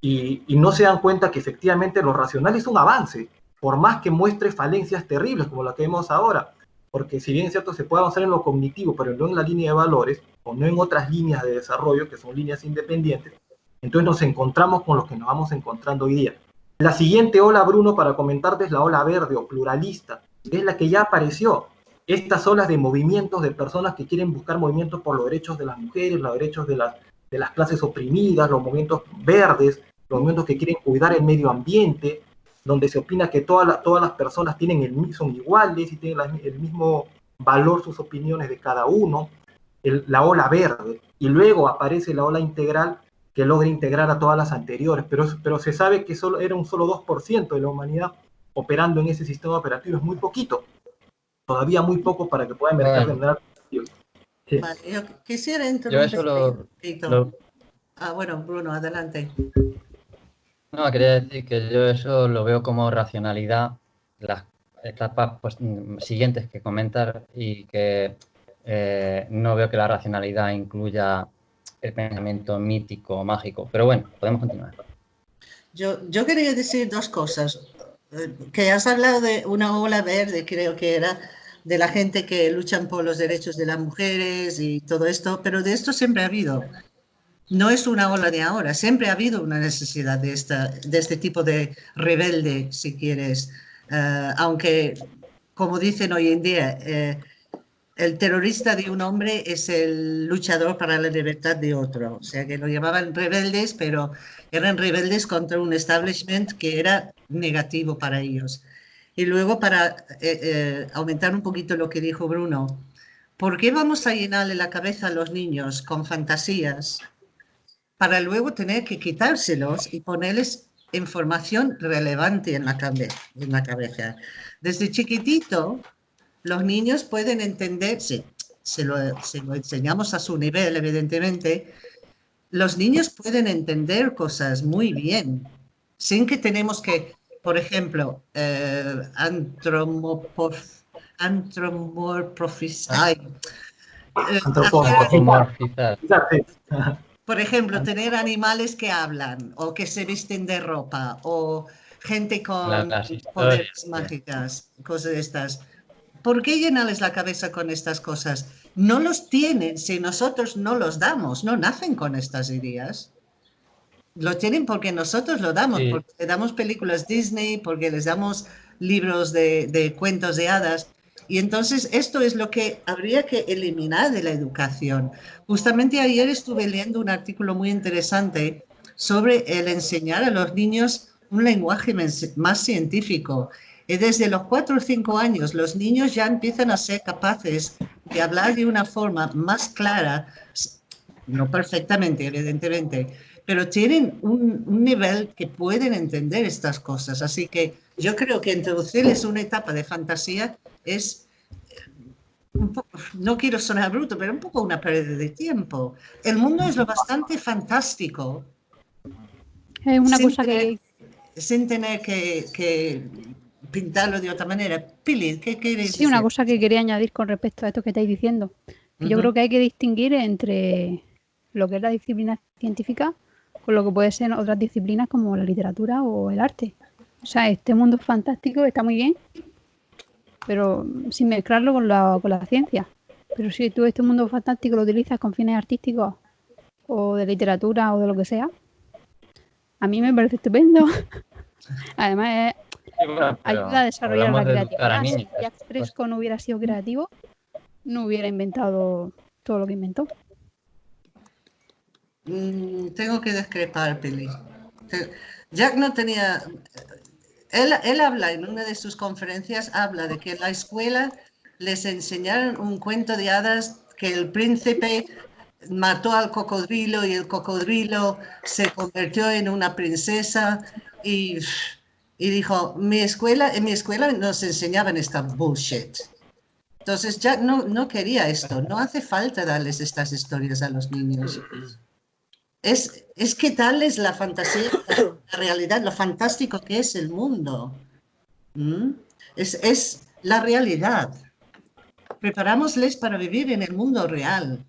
y, y no se dan cuenta que efectivamente lo racional es un avance, por más que muestre falencias terribles como la que vemos ahora, porque si bien es cierto se puede avanzar en lo cognitivo, pero no en la línea de valores, o no en otras líneas de desarrollo, que son líneas independientes, entonces nos encontramos con lo que nos vamos encontrando hoy día. La siguiente ola, Bruno, para comentarte es la ola verde o pluralista, es la que ya apareció. Estas olas de movimientos de personas que quieren buscar movimientos por los derechos de las mujeres, los derechos de las, de las clases oprimidas, los movimientos verdes, los movimientos que quieren cuidar el medio ambiente, donde se opina que todas todas las personas tienen el, son iguales y tienen el mismo valor sus opiniones de cada uno, la ola verde, y luego aparece la ola integral que logra integrar a todas las anteriores, pero, pero se sabe que solo, era un solo 2% de la humanidad operando en ese sistema operativo, es muy poquito, todavía muy poco para que pueda emerger bueno. de Vale, yo quisiera interrumpir. Ah, bueno, Bruno, adelante. No, quería decir que yo eso lo veo como racionalidad, las etapas pues, siguientes que comentar y que eh, no veo que la racionalidad incluya el pensamiento mítico mágico. Pero bueno, podemos continuar. Yo, yo quería decir dos cosas. Eh, que has hablado de una ola verde, creo que era, de la gente que luchan por los derechos de las mujeres y todo esto, pero de esto siempre ha habido. No es una ola de ahora, siempre ha habido una necesidad de, esta, de este tipo de rebelde, si quieres. Uh, aunque, como dicen hoy en día, eh, el terrorista de un hombre es el luchador para la libertad de otro. O sea que lo llamaban rebeldes, pero eran rebeldes contra un establishment que era negativo para ellos. Y luego, para eh, eh, aumentar un poquito lo que dijo Bruno, ¿por qué vamos a llenarle la cabeza a los niños con fantasías para luego tener que quitárselos y ponerles información relevante en la, en la cabeza? Desde chiquitito los niños pueden entender, si se lo, enseñamos a su nivel, evidentemente, los niños pueden entender cosas muy bien, sin que tenemos que, por ejemplo, eh, antropomorfizar. Eh, por ejemplo, tener animales que hablan o que se visten de ropa o gente con poderes mágicas, cosas de estas. ¿Por qué llenarles la cabeza con estas cosas? No los tienen si nosotros no los damos, no nacen con estas ideas. Lo tienen porque nosotros lo damos, porque le damos películas Disney, porque les damos libros de, de cuentos de hadas. Y entonces esto es lo que habría que eliminar de la educación. Justamente ayer estuve leyendo un artículo muy interesante sobre el enseñar a los niños un lenguaje más científico y desde los cuatro o cinco años los niños ya empiezan a ser capaces de hablar de una forma más clara, no perfectamente, evidentemente, pero tienen un, nivel que pueden entender estas cosas. Así que yo creo que introducirles una etapa de fantasía es, no quiero sonar bruto, pero un poco una pérdida de tiempo. El mundo es lo bastante fantástico. Es una cosa que... Sin tener que, que pintarlo de otra manera. Pili, ¿qué quieres Sí, una cosa que quería añadir con respecto a esto que estáis diciendo. Yo creo que hay que distinguir entre lo que es la disciplina científica con lo que puede ser otras disciplinas como la literatura o el arte. O sea, este mundo fantástico está muy bien, pero sin mezclarlo con la, con la ciencia. Pero si tú este mundo fantástico lo utilizas con fines artísticos o de literatura o de lo que sea, a mí me parece estupendo. Además, es ayuda a desarrollar la creatividad. si Jack Fresco no hubiera sido creativo, no hubiera inventado todo lo que inventó. Mm, tengo que discrepar, Pili. Jack no tenía... Él, él habla en una de sus conferencias, habla de que en la escuela les enseñaron un cuento de hadas que el príncipe mató al cocodrilo y el cocodrilo se convirtió en una princesa y y dijo, mi escuela, en mi escuela nos enseñaban esta bullshit. Entonces ya no, no quería esto, no hace falta darles estas historias a los niños. es, es que tal es la fantasía, la realidad, lo fantástico que es el mundo. ¿Mm? Es, es la realidad. Preparámosles para vivir en el mundo real.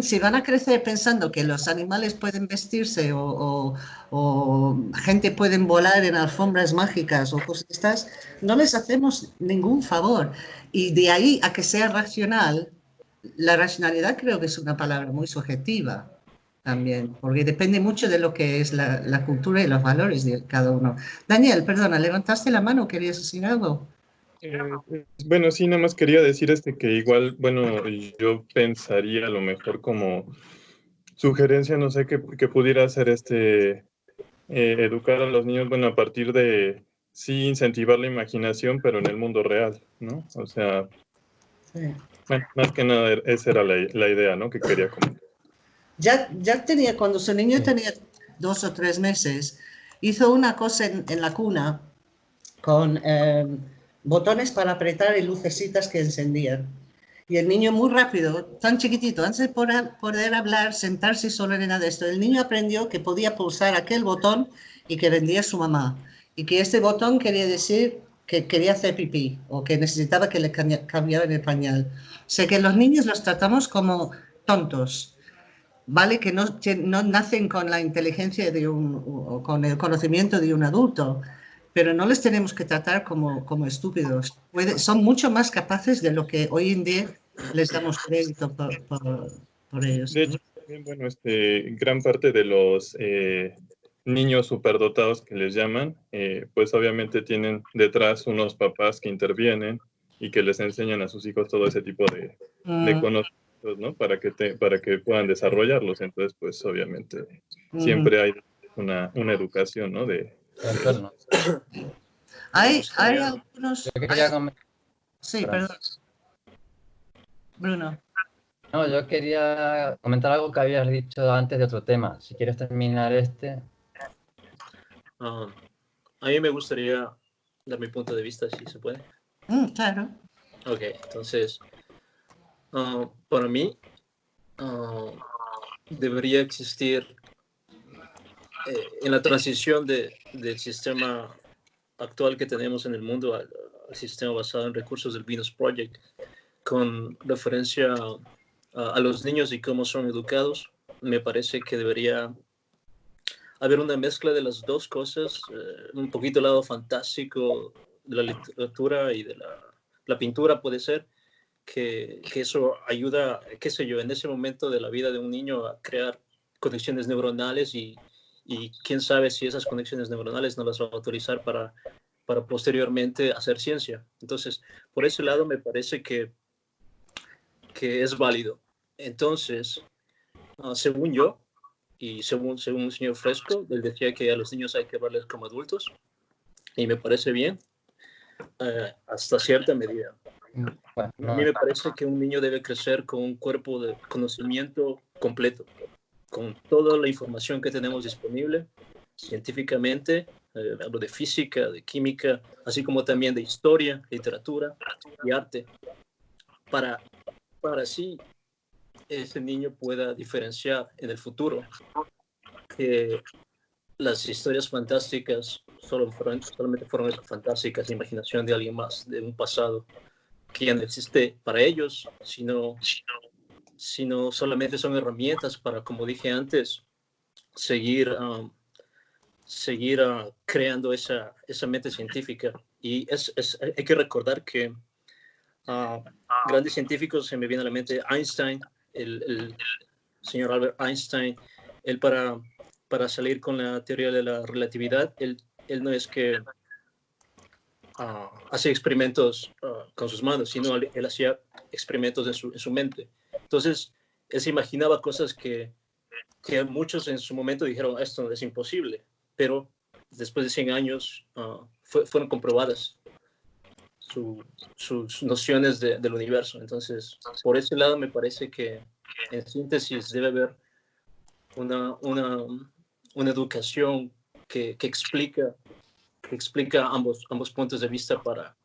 Si van a crecer pensando que los animales pueden vestirse o, o, gente pueden volar en alfombras mágicas o cosas estas, no les hacemos ningún favor. Y de ahí a que sea racional, la racionalidad creo que es una palabra muy subjetiva también, porque depende mucho de lo que es la, la, cultura y los valores de cada uno. Daniel, perdona, levantaste la mano, ¿querías decir algo? Eh, bueno, sí, nada más quería decir este que igual, bueno, yo pensaría a lo mejor como sugerencia, no sé, que, que pudiera hacer este, eh, educar a los niños, bueno, a partir de, sí, incentivar la imaginación, pero en el mundo real, ¿no? O sea, sí. bueno, más que nada esa era la, la idea, ¿no? Que quería comentar ya, ya tenía, cuando su niño tenía dos o tres meses, hizo una cosa en, en la cuna con eh, botones para apretar y lucecitas que encendían. Y el niño muy rápido, tan chiquitito, antes de poder, hablar, sentarse solo en nada de esto, el niño aprendió que podía pulsar aquel botón y que vendía su mamá. Y que este botón quería decir que quería hacer pipí o que necesitaba que le cambiaran el pañal. O sea que los niños los tratamos como tontos ¿vale? Que no, no nacen con la inteligencia de un, o con el conocimiento de un adulto, pero no les tenemos que tratar como, como estúpidos. Puede, son mucho más capaces de lo que hoy en día les damos crédito por, por, ellos. De hecho, bueno, este, gran parte de los eh, niños superdotados que les llaman, eh, pues obviamente tienen detrás unos papás que intervienen y que les enseñan a sus hijos todo ese tipo de, de mm. conocimientos ¿no? Para que, te, para que puedan desarrollarlos. Entonces, pues obviamente siempre hay una, una educación, ¿no? De, hay, hay algunos... Sí, perdón. Bruno. No, yo quería comentar algo que habías dicho antes de otro tema. Si quieres terminar este. Uh, a mí me gustaría dar mi punto de vista, si se puede. Mm, claro. Ok, entonces, Ah, para mí, uh, debería existir eh, en la transición de, del sistema actual que tenemos en el mundo al, sistema basado en recursos del Venus Project, con referencia a, a, los niños y cómo son educados, me parece que debería haber una mezcla de las dos cosas, eh, un poquito lado fantástico de la literatura y de la, la pintura puede ser, que, que, eso ayuda, qué sé yo, en ese momento de la vida de un niño a crear conexiones neuronales y, y quién sabe si esas conexiones neuronales no las va a autorizar para, para posteriormente hacer ciencia. Entonces, por ese lado me parece que, que es válido. Entonces, uh, según yo, y según, según el señor Fresco, él decía que a los niños hay que verles como adultos, y me parece bien, uh, hasta cierta medida. a mí me parece que un niño debe crecer con un cuerpo de conocimiento completo, con toda la información que tenemos disponible científicamente, eh, hablo de física, de química, así como también de historia, literatura y arte, para, para así ese niño pueda diferenciar en el futuro que las historias fantásticas solo fueron, solamente fueron fantásticas, imaginación de alguien más, de un pasado que ya no existe para ellos, sino, sino solamente son herramientas para, como dije antes, seguir, um, seguir uh, creando esa, esa mente científica. Y es, es, hay que recordar que uh, grandes científicos, se me viene a la mente Einstein, el, el señor Albert Einstein, él para, para salir con la teoría de la relatividad, él, él no es que uh, hacía experimentos uh, con sus manos, sino él, él hacía experimentos en su, en su, mente. Entonces, él se imaginaba cosas que, que muchos en su momento dijeron, esto es imposible, pero después de 100 años uh, fue, fueron comprobadas su, sus nociones de, del universo. Entonces, por ese lado me parece que en síntesis debe haber una, una, una educación que, que explica explica ambos, ambos puntos de vista para,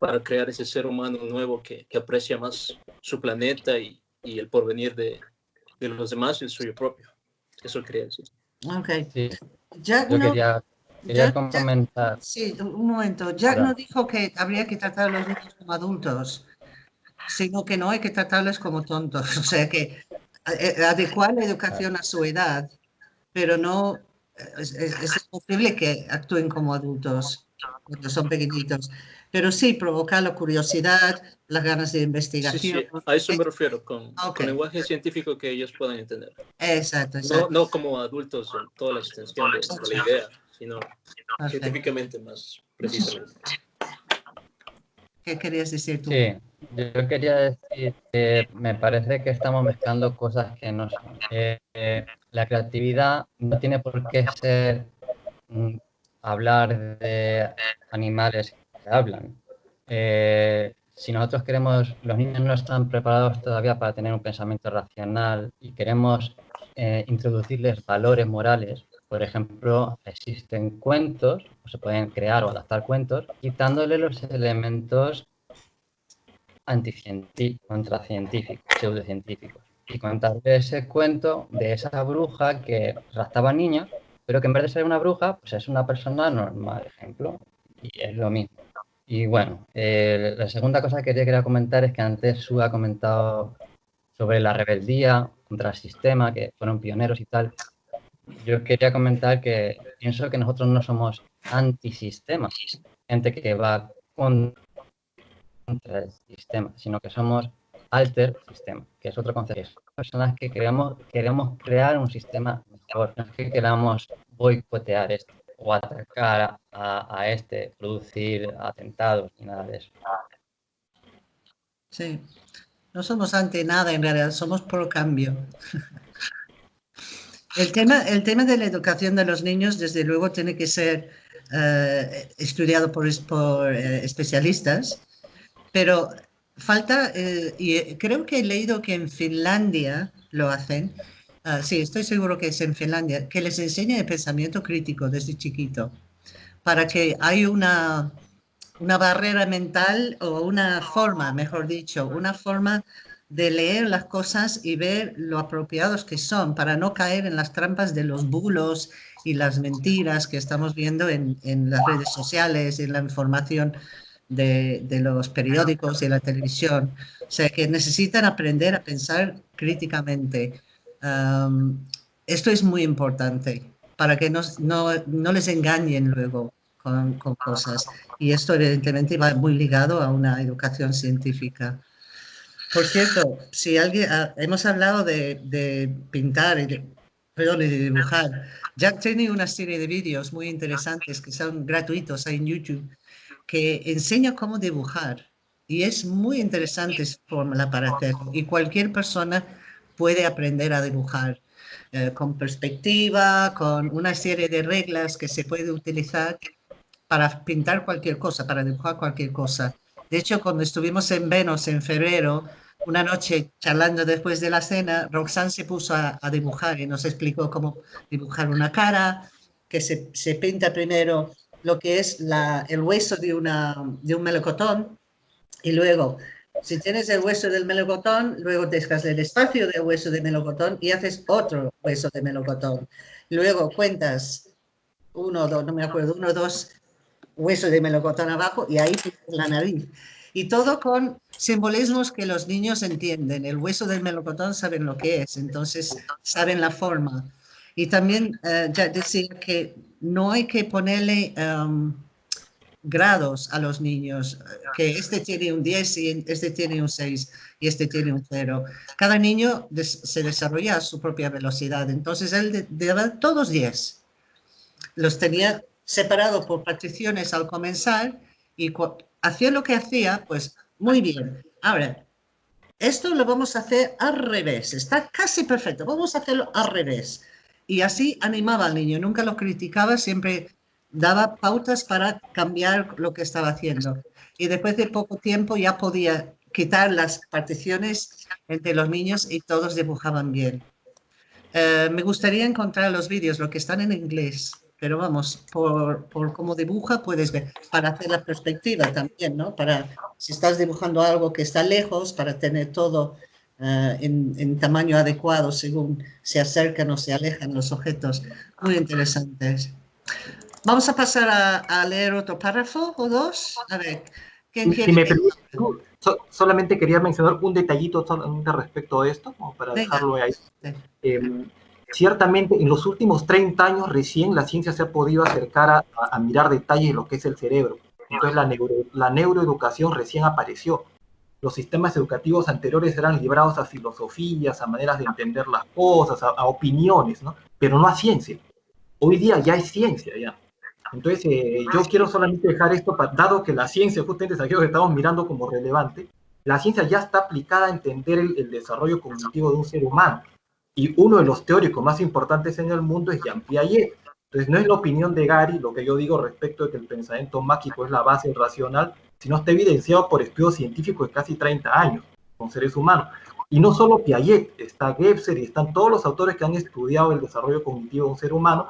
para crear ese ser humano nuevo que, que aprecia más su planeta y, y, el porvenir de, de los demás y el suyo propio. Eso quería decir. Ok. Sí. Jack Yo no- quería, quería Jack- Jack- comentar. sí, un momento. Jack Claro. no dijo que habría que tratar a los niños como adultos, sino que no hay que tratarles como tontos. O sea que eh, adecuar la educación a su edad, pero no es, es- es posible que actúen como adultos cuando son pequeñitos. Pero sí, provocar la curiosidad, las ganas de Sí, investigación. sí, a eso me refiero, con, Ok. con lenguaje científico que ellos puedan entender. Exacto, No, exacto. no como adultos en toda la extensión de, de la idea, sino Perfecto. científicamente más precisamente. ¿Qué querías decir tú? Sí, yo quería decir que me parece que estamos mezclando cosas que no son. Eh, eh, la creatividad no tiene por qué ser mm, hablar de animales hablan. Eh, si nosotros queremos, los niños no están preparados todavía para tener un pensamiento racional y queremos eh, introducirles valores morales, por ejemplo, existen cuentos, o se pueden crear o adaptar cuentos, quitándole los elementos anticientíficos, contracientíficos, pseudocientíficos. Y contarle ese cuento de esa bruja que raptaba niños, pero que en vez de ser una bruja, pues es una persona normal, ejemplo. Y es lo mismo. Y bueno, eh, la segunda cosa que quería comentar es que antes Su ha comentado sobre la rebeldía contra el sistema, que fueron pioneros y tal. Yo quería comentar que pienso que nosotros no somos antisistema, gente que va con- contra el sistema, sino que somos alter sistema, que es otro concepto. Personas que queremos, queremos crear un sistema mejor, no es que queramos boicotear esto o atacar a, a- este, producir atentados ni nada de eso. Sí. No somos ante nada en realidad, somos pro cambio. El tema, el tema de la educación de los niños, desde luego, tiene que ser eh, estudiado por, por, eh, especialistas, pero falta, eh, y eh, creo que he leído que en Finlandia lo hacen, ah, sí, estoy seguro que es en Finlandia, que les enseña el pensamiento crítico desde chiquito, para que hay una, una barrera mental o una forma, mejor dicho, una forma de leer las cosas y ver lo apropiados que son para no caer en las trampas de los bulos y las mentiras que estamos viendo en, en las redes sociales, en la información de, de los periódicos y la televisión. O sea, que necesitan aprender a pensar críticamente. Am, esto es muy importante para que no, no, no les engañen luego con, con cosas. Y esto evidentemente va muy ligado a una educación científica. Por cierto, si alguien, ah, hemos hablado de, de pintar y de, perdón, y de dibujar. Jack tiene una serie de vídeos muy interesantes que son gratuitos en YouTube que enseña cómo dibujar. Y es muy interesante su forma para hacerlo. Y cualquier persona puede aprender a dibujar eh, con perspectiva, con una serie de reglas que se puede utilizar para pintar cualquier cosa, para dibujar cualquier cosa. De hecho, cuando estuvimos en Venus en febrero, una noche charlando después de la cena, Roxanne se puso a, a dibujar y nos explicó cómo dibujar una cara, que se, se pinta primero lo que es la, el hueso de, una, de un melocotón y luego, si tienes el hueso del melocotón, luego dejas el espacio del hueso de melocotón y haces otro hueso de melocotón. Luego cuentas uno, dos, no me acuerdo, uno, dos huesos de melocotón abajo y ahí tienes la nariz. Y todo con simbolismos que los niños entienden. El hueso del melocotón saben lo que es, entonces saben la forma. Y también eh, ya decía que no hay que ponerle um, grados a los niños, que este tiene un 10 y este tiene un 6 y este tiene un 0. Cada niño des se desarrolla a su propia velocidad, entonces él daba todos 10. Los tenía separados por particiones al comenzar y hacía lo que hacía, pues muy bien. Ahora, esto lo vamos a hacer al revés, está casi perfecto, vamos a hacerlo al revés. Y así animaba al niño, nunca lo criticaba, siempre daba pautas para cambiar lo que estaba haciendo. Y después de poco tiempo ya podía quitar las particiones entre los niños y todos dibujaban bien. Eh, me gustaría encontrar los vídeos, lo que están en inglés, pero vamos, por, por cómo dibuja puedes ver, para hacer la perspectiva también, ¿no? Para, si estás dibujando algo que está lejos, para tener todo eh, en, tamaño adecuado según se acercan o se alejan los objetos. Muy interesantes. Vamos a pasar a, leer otro párrafo o dos. A ver, ¿quién quiere? me solamente quería mencionar un detallito respecto a esto, como para dejarlo ahí. Em, ciertamente, en los últimos 30 años recién la ciencia se ha podido acercar a, mirar detalles de lo que es el cerebro. Entonces la, la neuroeducación recién apareció los sistemas educativos anteriores eran librados a filosofías, a maneras de entender las cosas, a, opiniones, ¿no? Pero no a ciencia. Hoy día ya hay ciencia, ya. Entonces, eh, yo quiero solamente dejar esto, dado que la ciencia, justamente es aquello que estamos mirando como relevante, la ciencia ya está aplicada a entender el, desarrollo cognitivo de un ser humano. Y uno de los teóricos más importantes en el mundo es Jean Piaget. Entonces, no es la opinión de Gary lo que yo digo respecto de que el pensamiento mágico es la base racional, sino está evidenciado por estudios científicos de casi 30 años con seres humanos. Y no solo Piaget, está Gebser y están todos los autores que han estudiado el desarrollo cognitivo de un ser humano.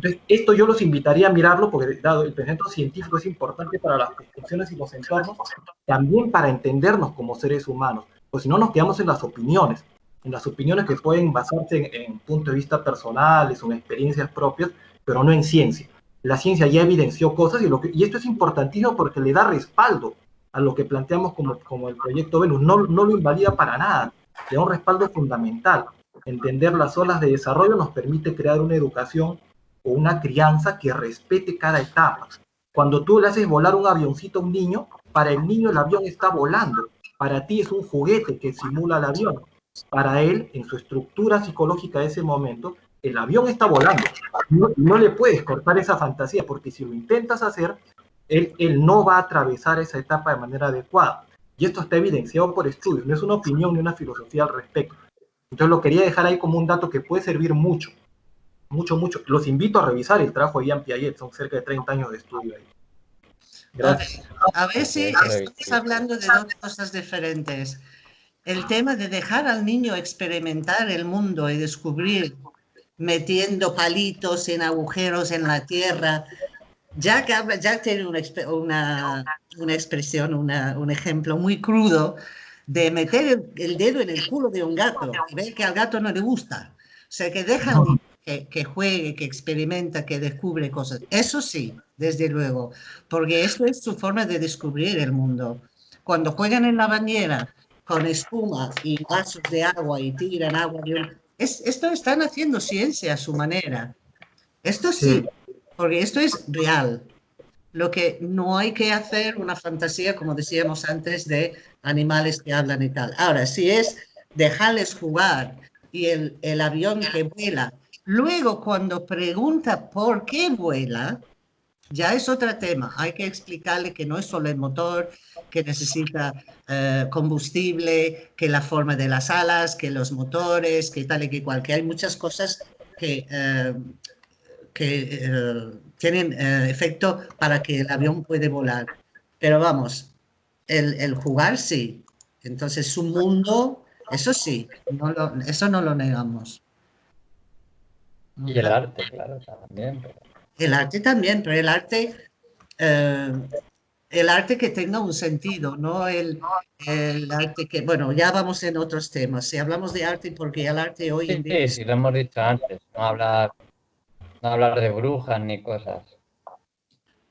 Entonces, esto yo los invitaría a mirarlo porque, dado el pensamiento científico es importante para las construcciones y los entornos, también para entendernos como seres humanos, pues si no nos quedamos en las opiniones, en las opiniones que pueden basarse en, en puntos de vista personales o en experiencias propias, pero no en ciencia la ciencia ya evidenció cosas y, lo que, y esto es importantísimo porque le da respaldo a lo que planteamos como, como el proyecto Venus. No, no lo invalida para nada, le da un respaldo fundamental. Entender las olas de desarrollo nos permite crear una educación o una crianza que respete cada etapa. Cuando tú le haces volar un avioncito a un niño, para el niño el avión está volando. Para ti es un juguete que simula el avión. Para él, en su estructura psicológica de ese momento, el avión está volando. No, le puedes cortar esa fantasía, porque si lo intentas hacer, él, él, no va a atravesar esa etapa de manera adecuada. Y esto está evidenciado por estudios, no es una opinión ni una filosofía al respecto. Entonces lo quería dejar ahí como un dato que puede servir mucho, mucho, mucho. Los invito a revisar el trabajo de Ian Piaget, son cerca de 30 años de estudio ahí. Gracias. A veces estamos hablando de dos cosas diferentes. El tema de dejar al niño experimentar el mundo y descubrir metiendo palitos en agujeros en la tierra. ya habla, ya tiene una, una, una expresión, una, un ejemplo muy crudo de meter el, dedo en el culo de un gato y ver que al gato no le gusta. O sea, que dejan que, que, juegue, que experimenta, que descubre cosas. Eso sí, desde luego, porque eso es su forma de descubrir el mundo. Cuando juegan en la bañera con espuma y vasos de agua y tiran agua esto están haciendo ciencia a su manera. Esto sí, porque esto es real. Lo que no hay que hacer una fantasía, como decíamos antes, de animales que hablan y tal. Ahora, si es dejarles jugar y el, el avión que vuela, luego cuando pregunta por qué vuela, ya es otro tema. Hay que explicarle que no es solo el motor, que necesita eh, combustible, que la forma de las alas, que los motores, que tal y que cual, que hay muchas cosas que, eh, que eh, tienen efecto para que el avión puede volar. Pero vamos, el, jugar sí. Entonces su mundo, eso sí, eso no lo negamos. Y el arte, claro, también. El arte también, pero el arte, eh, el arte que tenga un sentido, no el, el, arte que, bueno, ya vamos en otros temas. Si hablamos de arte, porque el arte hoy en día... Sí, sí, lo hemos dicho antes, no hablar, no hablar de brujas ni cosas.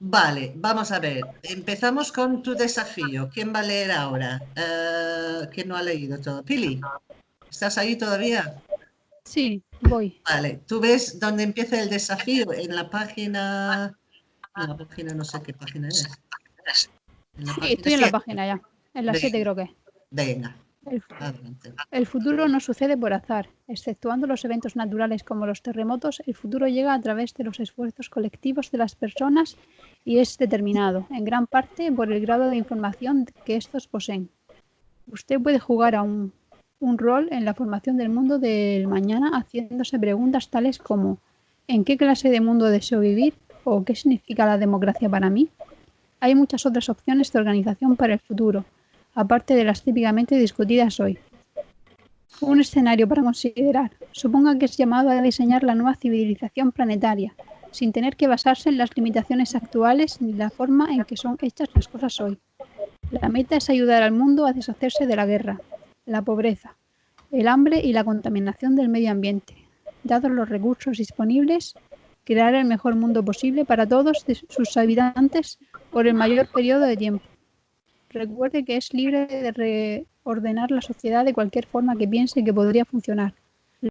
Vale, vamos a ver. Empezamos con tu desafío. ¿Quién va a leer ahora? Uh, ¿Quién no ha leído todo? Pili, ¿estás ahí todavía? Sí, voy. Vale, tú ves dónde empieza el desafío en la página. En la página, no sé qué página es. sí, estoy en la página ya. En la 7 creo que. Venga. El, el, futuro no sucede por azar. Exceptuando los eventos naturales como los terremotos, el futuro llega a través de los esfuerzos colectivos de las personas y es determinado, en gran parte, por el grado de información que estos poseen. Usted puede jugar a un un rol en la formación del mundo del mañana haciéndose preguntas tales como ¿en qué clase de mundo deseo vivir? o ¿qué significa la democracia para mí? Hay muchas otras opciones de organización para el futuro, aparte de las típicamente discutidas hoy. Un escenario para considerar. Suponga que es llamado a diseñar la nueva civilización planetaria, sin tener que basarse en las limitaciones actuales ni la forma en que son hechas las cosas hoy. La meta es ayudar al mundo a deshacerse de la guerra, la pobreza, el hambre y la contaminación del medio ambiente. Dados los recursos disponibles, crear el mejor mundo posible para todos sus habitantes por el mayor periodo de tiempo. Recuerde que es libre de reordenar la sociedad de cualquier forma que piense que podría funcionar.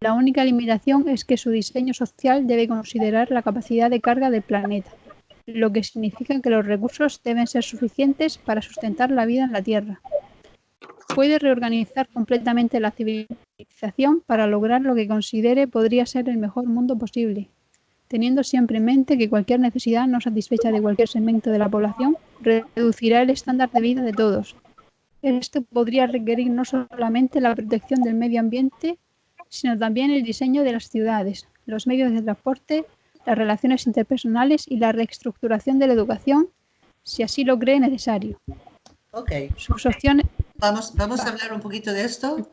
La única limitación es que su diseño social debe considerar la capacidad de carga del planeta, lo que significa que los recursos deben ser suficientes para sustentar la vida en la Tierra. Puede reorganizar completamente la civilización para lograr lo que considere podría ser el mejor mundo posible, teniendo siempre en mente que cualquier necesidad no satisfecha de cualquier segmento de la población reducirá el estándar de vida de todos. Esto podría requerir no solamente la protección del medio ambiente, sino también el diseño de las ciudades, los medios de transporte, las relaciones interpersonales y la reestructuración de la educación, si así lo cree necesario. Ok. Opciones... Vamos, vamos a hablar un poquito de esto,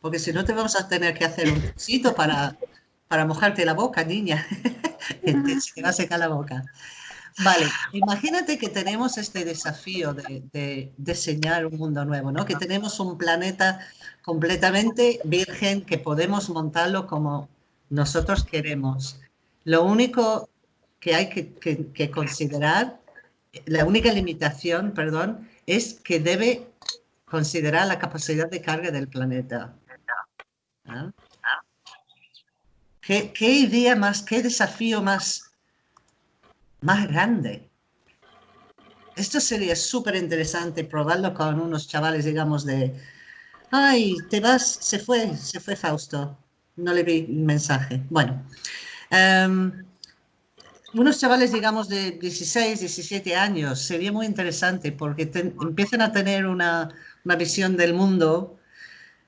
porque si no te vamos a tener que hacer un sitio para, para mojarte la boca, niña. Se va a secar la boca. Vale, imagínate que tenemos este desafío de, diseñar un mundo nuevo, ¿no? Que tenemos un planeta completamente virgen que podemos montarlo como nosotros queremos. Lo único que hay que, considerar, la única limitación, perdón, es que debe considerar la capacidad de carga del planeta. ¿Ah? ¿Qué, ¿Qué idea más, qué desafío más más grande. Esto sería súper interesante probarlo con unos chavales, digamos, de, ay, te vas, se fue, se fue Fausto. No le vi mensaje. Bueno, em, unos chavales, digamos, de 16, 17 años, sería muy interesante porque empiezan a tener una, una visión del mundo,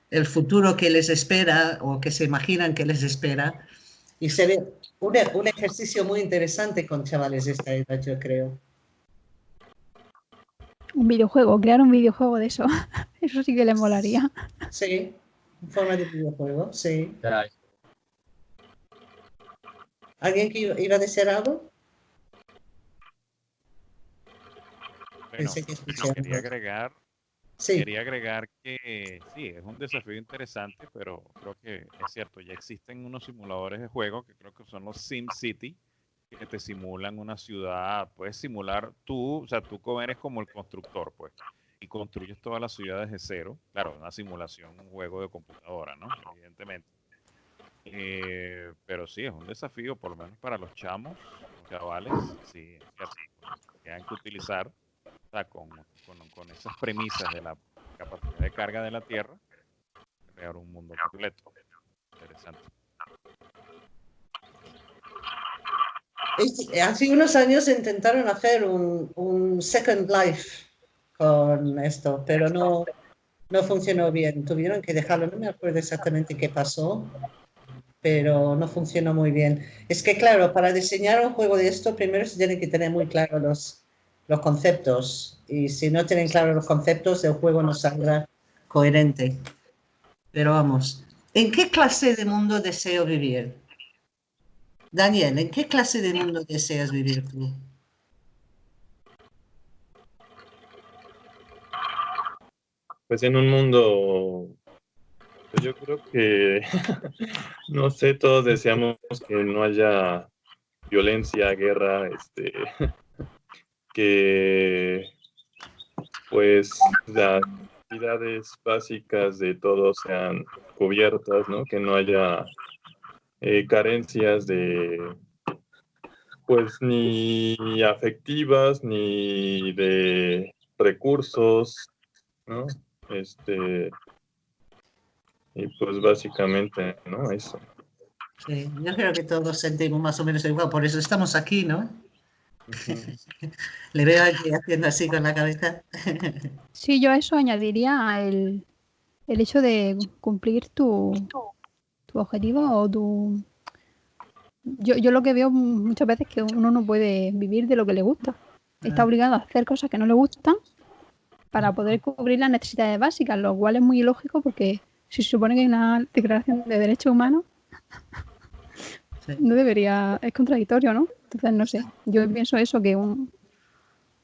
el futuro que les espera o que se imaginan que les espera. Y sería, un, un ejercicio muy interesante con chavales de esta edad, yo creo. Un videojuego, crear un videojuego de eso. Eso sí que le molaría. Sí, en forma de videojuego, sí. ¿Alguien que iba a decir algo? Bueno, que quería agregar Quería agregar que sí, es un desafío interesante, pero creo que es cierto, ya existen unos simuladores de juego que creo que son los Sim City, que te simulan una ciudad, puedes simular tú, o sea, tú eres como el constructor, pues, y construyes todas las ciudades de cero. Claro, una simulación, un juego de computadora, ¿no? Evidentemente. Eh, pero sí, es un desafío, por lo menos para los chamos, los chavales, sí, que hay que utilizar con, con, esas premisas de la capacidad de carga de la Tierra, crear un mundo completo. Interesante. Hace unos años intentaron hacer un, un, Second Life con esto, pero no, no funcionó bien. Tuvieron que dejarlo, no me acuerdo exactamente qué pasó, pero no funcionó muy bien. Es que, claro, para diseñar un juego de esto, primero se tienen que tener muy claro los, los conceptos. Y si no tienen claros los conceptos, el juego no saldrá coherente. Pero vamos, ¿en qué clase de mundo deseo vivir? Daniel, ¿en qué clase de mundo deseas vivir tú? Pues en un mundo, pues yo creo que, no sé, todos deseamos que no haya violencia, guerra, este, que pues las necesidades básicas de todos sean cubiertas, ¿no? Que no haya eh, carencias de pues ni afectivas ni de recursos, ¿no? Este y pues básicamente, ¿no? Eso. Sí, yo creo que todos sentimos más o menos igual, por eso estamos aquí, ¿no? Le veo aquí haciendo así con la cabeza. sí, yo a eso añadiría el, el hecho de cumplir tu, tu objetivo o tu... Yo, yo lo que veo muchas veces es que uno no puede vivir de lo que le gusta. Está obligado a hacer cosas que no le gustan para poder cubrir las necesidades básicas, lo cual es muy ilógico porque se supone que hay una declaración de derechos humanos, no debería, es contradictorio, ¿no? Entonces, no sé, yo pienso eso, que un,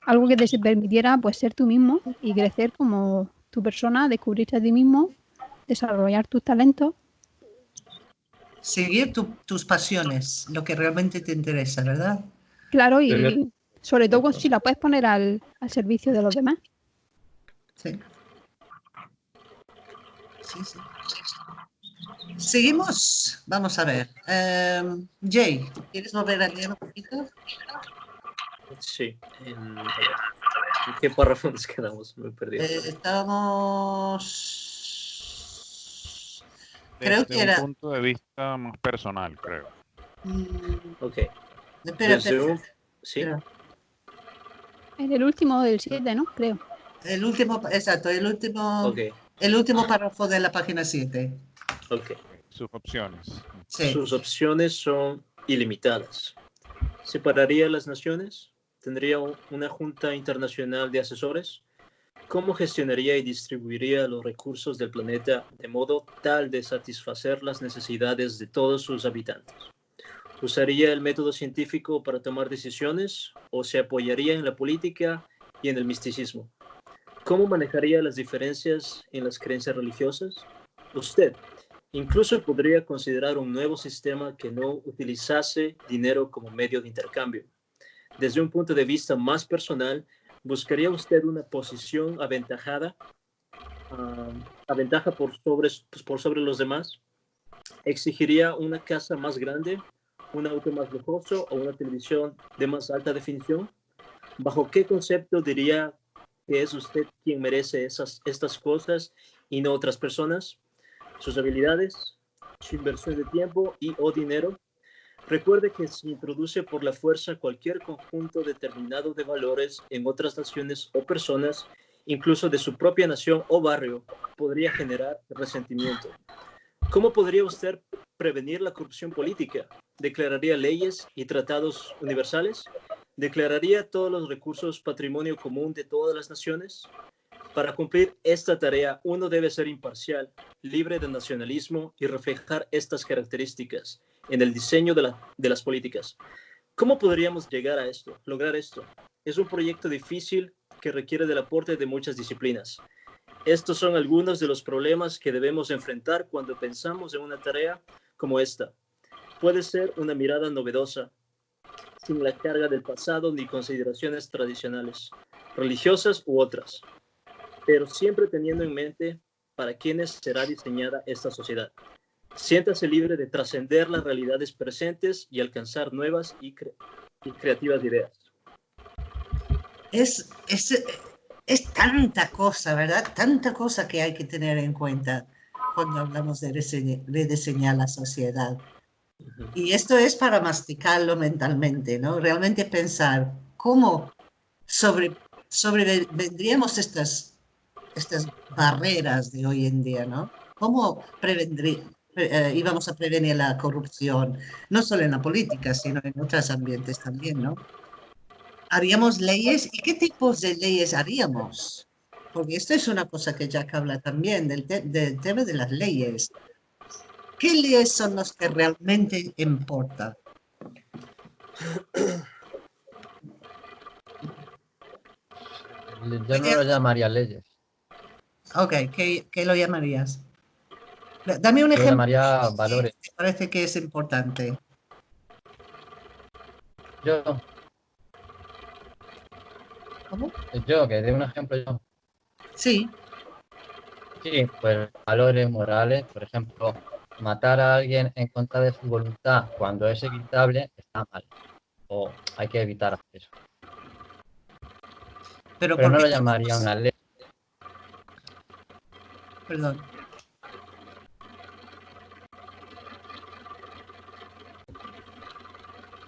algo que te permitiera pues ser tú mismo y crecer como tu persona, descubrirte a ti mismo desarrollar tus talentos. Seguir tus pasiones, lo que realmente te interesa, ¿verdad? Claro, y sobre todo si la puedes poner al, servicio de los demás. Sí. Sí, sí. Seguimos. Vamos a ver. Em, Jay, ¿quieres volver a leer un poquito? Sí. En, qué párrafo nos quedamos? Me perdí. Eh, estábamos. Creo que era. un punto de vista más personal, creo. Mm. Ok. Espera, espera. Sí. En el último del 7, ¿no? Creo. El último, exacto, el último. El último párrafo de la página 7. Ok. Sus opciones. Sus opciones son ilimitadas. ¿Separaría las naciones? ¿Tendría una junta internacional de asesores? ¿Cómo gestionaría y distribuiría los recursos del planeta de modo tal de satisfacer las necesidades de todos sus habitantes? ¿Usaría el método científico para tomar decisiones o se apoyaría en la política y en el misticismo? ¿Cómo manejaría las diferencias en las creencias religiosas? Usted, Incluso podría considerar un nuevo sistema que no utilizase dinero como medio de intercambio. Desde un punto de vista más personal, ¿buscaría usted una posición aventajada, uh, aventaja por sobre, por sobre los demás? ¿Exigiría una casa más grande, un auto más lujoso o una televisión de más alta definición? ¿Bajo qué concepto diría que es usted quien merece esas, estas cosas y no otras personas? sus habilidades, su inversión de tiempo y o dinero. Recuerde que si introduce por la fuerza cualquier conjunto determinado de valores en otras naciones o personas, incluso de su propia nación o barrio, podría generar resentimiento. ¿Cómo podría usted prevenir la corrupción política? ¿Declararía leyes y tratados universales? ¿Declararía todos los recursos patrimonio común de todas las naciones? Para cumplir esta tarea, uno debe ser imparcial, libre de nacionalismo y reflejar estas características en el diseño de, las políticas. ¿Cómo podríamos llegar a esto, lograr esto? Es un proyecto difícil que requiere del aporte de muchas disciplinas. Estos son algunos de los problemas que debemos enfrentar cuando pensamos en una tarea como esta. Puede ser una mirada novedosa, sin la carga del pasado ni consideraciones tradicionales, religiosas u otras pero siempre teniendo en mente para quiénes será diseñada esta sociedad. Siéntase libre de trascender las realidades presentes y alcanzar nuevas y, creativas ideas. Es, es, es, tanta cosa, ¿verdad? Tanta cosa que hay que tener en cuenta cuando hablamos de rediseñar la sociedad. Y esto es para masticarlo mentalmente, ¿no? Realmente pensar cómo sobre, sobrevendríamos estas estas barreras de hoy en día, ¿no? ¿Cómo eh, íbamos a prevenir la corrupción? No solo en la política, sino en otros ambientes también, ¿no? ¿Haríamos leyes? ¿Y qué tipos de leyes haríamos? Porque esto es una cosa que Jack habla también, del, del tema de las leyes. ¿Qué leyes son las que realmente importan? Yo no lo llamaría leyes. Ok, ¿qué, lo llamarías? Dame un ejemplo. Lo llamaría valores. Me parece que es importante. Yo. ¿Cómo? Yo, que dé un ejemplo yo. Sí. Sí, pues valores morales, por ejemplo, matar a alguien en contra de su voluntad cuando es evitable está mal. O hay que evitar eso. Pero, Pero no lo llamaría una ley Perdón.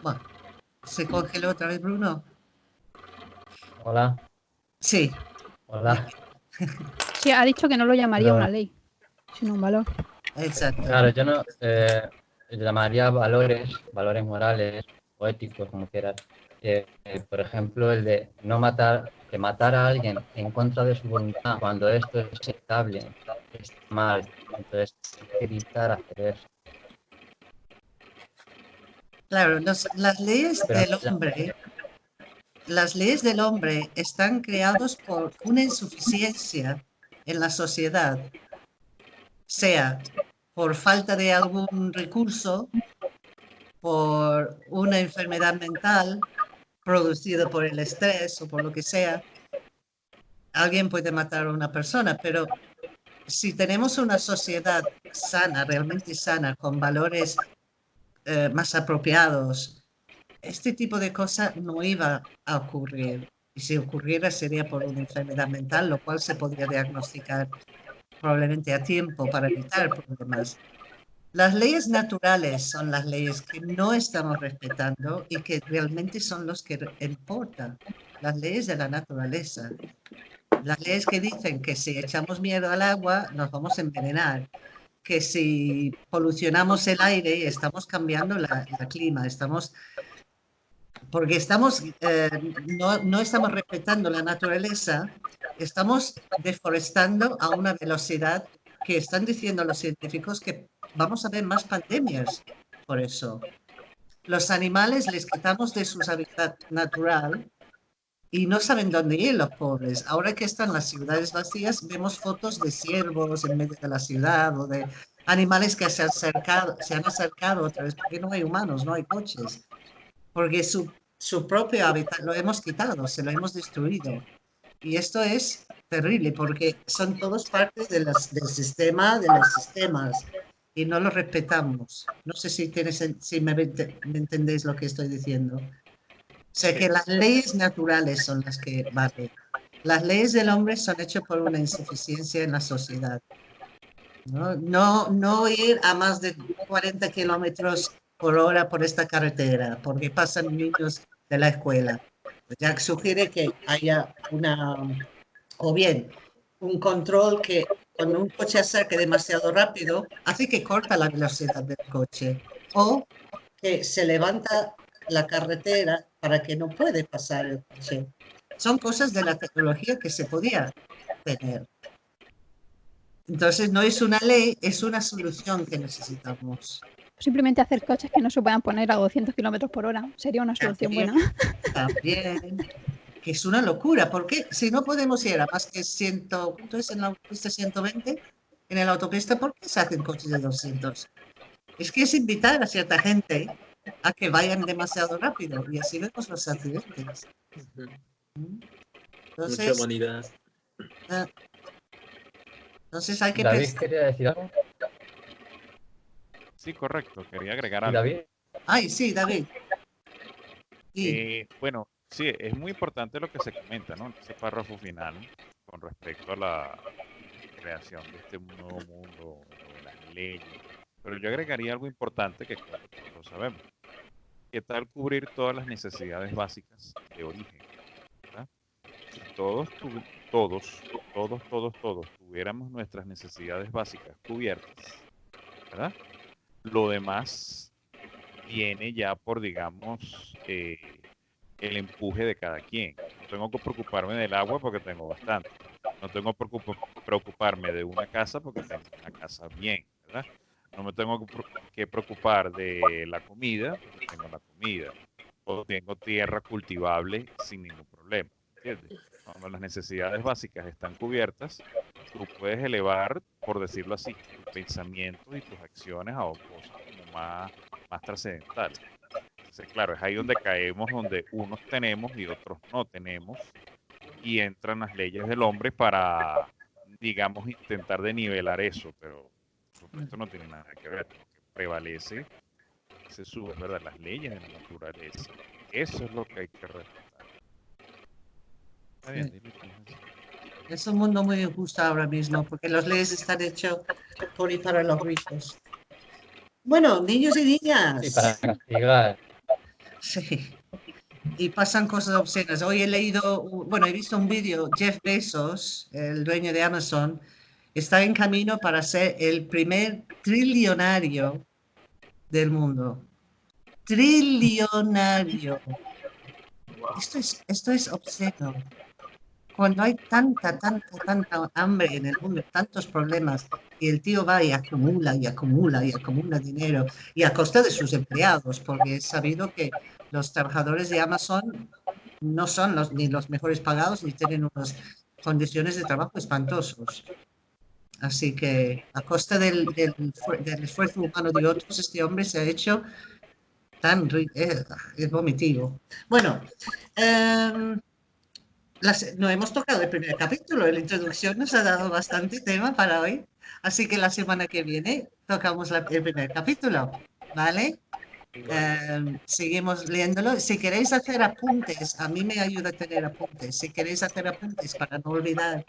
Bueno, ¿se congeló otra vez Bruno? Hola. Sí. Hola. Sí, ha dicho que no lo llamaría una ley, sino un valor. Exacto. Claro, yo no eh, llamaría valores, valores morales o éticos, como quieras. Eh, por ejemplo, el de no matar que matar a alguien en contra de su voluntad cuando esto es aceptable es mal. Entonces, evitar hacer eso. Claro, las leyes del hombre, las leyes del hombre están creadas por una insuficiencia en la sociedad sea por falta de algún recurso, por una enfermedad mental producida por el estrés o por lo que sea, alguien puede matar a una persona, pero si tenemos una sociedad sana, realmente sana, con valores eh, más apropiados, este tipo de cosas no iba a ocurrir. Y si ocurriera sería por una enfermedad mental, lo cual se podría diagnosticar probablemente a tiempo para evitar problemas. Las leyes naturales son las leyes que no estamos respetando y que realmente son los que importan. Las leyes de la naturaleza. Las leyes que dicen que si echamos mierda al agua nos vamos a envenenar. Que si polucionamos el aire estamos cambiando la, clima, estamos porque estamos, eh, no, no, estamos respetando la naturaleza, estamos deforestando a una velocidad que están diciendo los científicos que vamos a ver más pandemias por eso. Los animales les quitamos de su hábitat natural y no saben dónde ir los pobres. Ahora que están las ciudades vacías, vemos fotos de ciervos en medio de la ciudad o de animales que se han acercado, se han acercado otra vez, porque no hay humanos, no hay coches, porque su, su propio hábitat lo hemos quitado, se lo hemos destruido. Y esto es terrible porque son todos partes de las, del sistema, de los sistemas y no lo respetamos. No sé si, tienes, si me, me entendéis lo que estoy diciendo. O sea que las leyes naturales son las que valen. Las leyes del hombre son hechas por una insuficiencia en la sociedad. ¿no? No, no ir a más de 40 kilómetros por hora por esta carretera, porque pasan niños de la escuela. Ya sugiere que haya una, o bien, un control que cuando un coche acerque demasiado rápido, hace que corta la velocidad del coche o que se levanta la carretera para que no puede pasar el coche. Son cosas de la tecnología que se podía tener. Entonces no es una ley, es una solución que necesitamos. Simplemente hacer coches que no se puedan poner a 200 kilómetros por hora sería una solución buena. También que es una locura, porque si no podemos ir a más que 100, ¿cuánto es en la autopista 120? En la autopista, ¿por qué se hacen coches de 200? Es que es invitar a cierta gente a que vayan demasiado rápido y así vemos los accidentes. Entonces, Mucha humanidad. Ah, entonces hay que David quería decir algo. Sí, correcto. Quería agregar algo. David. Ay, sí, David. Sí. Eh, bueno, Sí, es muy importante lo que se comenta, ¿no? ese párrafo final con respecto a la creación de este nuevo mundo, de las leyes. Pero yo agregaría algo importante que todos sabemos. ¿Qué tal cubrir todas las necesidades básicas de origen? Si todos, todos, todos, todos, todos tuviéramos nuestras necesidades básicas cubiertas, ¿verdad? Lo demás viene ya por, digamos, eh, el empuje de cada quien. No tengo que preocuparme del agua porque tengo bastante. No tengo que preocuparme de una casa porque tengo una casa bien. No me tengo que preocupar de la comida porque tengo la comida. O tengo tierra cultivable sin ningún problema. Cuando las necesidades básicas están cubiertas, tú puedes elevar, por decirlo así, tus pensamientos y tus acciones a cosas como más, más trascendentales claro, es ahí donde caemos, donde unos tenemos y otros no tenemos, y entran las leyes del hombre para, digamos, intentar de nivelar eso, pero esto no tiene nada que ver, lo que prevalece se sube, ¿verdad? Las leyes de la naturaleza. Eso es lo que hay que respetar. Es un mundo muy injusto ahora mismo, porque las leyes están hechas por y para los ricos. Bueno, niños y niñas. Y para castigar. Sí. Y pasan cosas obscenas. Hoy he leído, bueno, he visto un vídeo, Jeff Bezos, el dueño de Amazon, está en camino para ser el primer trillonario del mundo. Trillonario. Esto es, esto es obsceno. Cuando hay tanta, tanta, tanta hambre en el mundo, tantos problemas, y el tío va y acumula y acumula y acumula dinero, y a costa de sus empleados, porque es sabido que los trabajadores de Amazon no son los, ni los mejores pagados ni tienen unas condiciones de trabajo espantosos. Así que a costa del, del, esfuerzo humano de otros, este hombre se ha hecho tan eh, es vomitivo. Bueno, em, no hemos tocado el primer capítulo, la introducción nos ha dado bastante tema para hoy, así que la semana que viene tocamos el primer capítulo, ¿vale? Em, seguimos leyéndolo. Si queréis hacer apuntes, a mí me ayuda tener apuntes. Si queréis hacer apuntes para no olvidar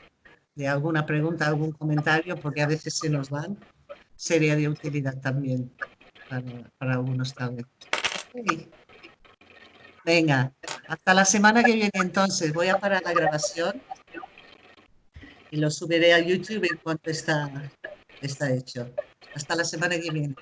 de alguna pregunta, algún comentario, porque a veces se nos van, sería de utilidad también para, para algunos también. Venga, hasta la semana que viene entonces. Voy a parar la grabación y lo subiré a YouTube en cuanto está, está hecho. Hasta la semana que viene.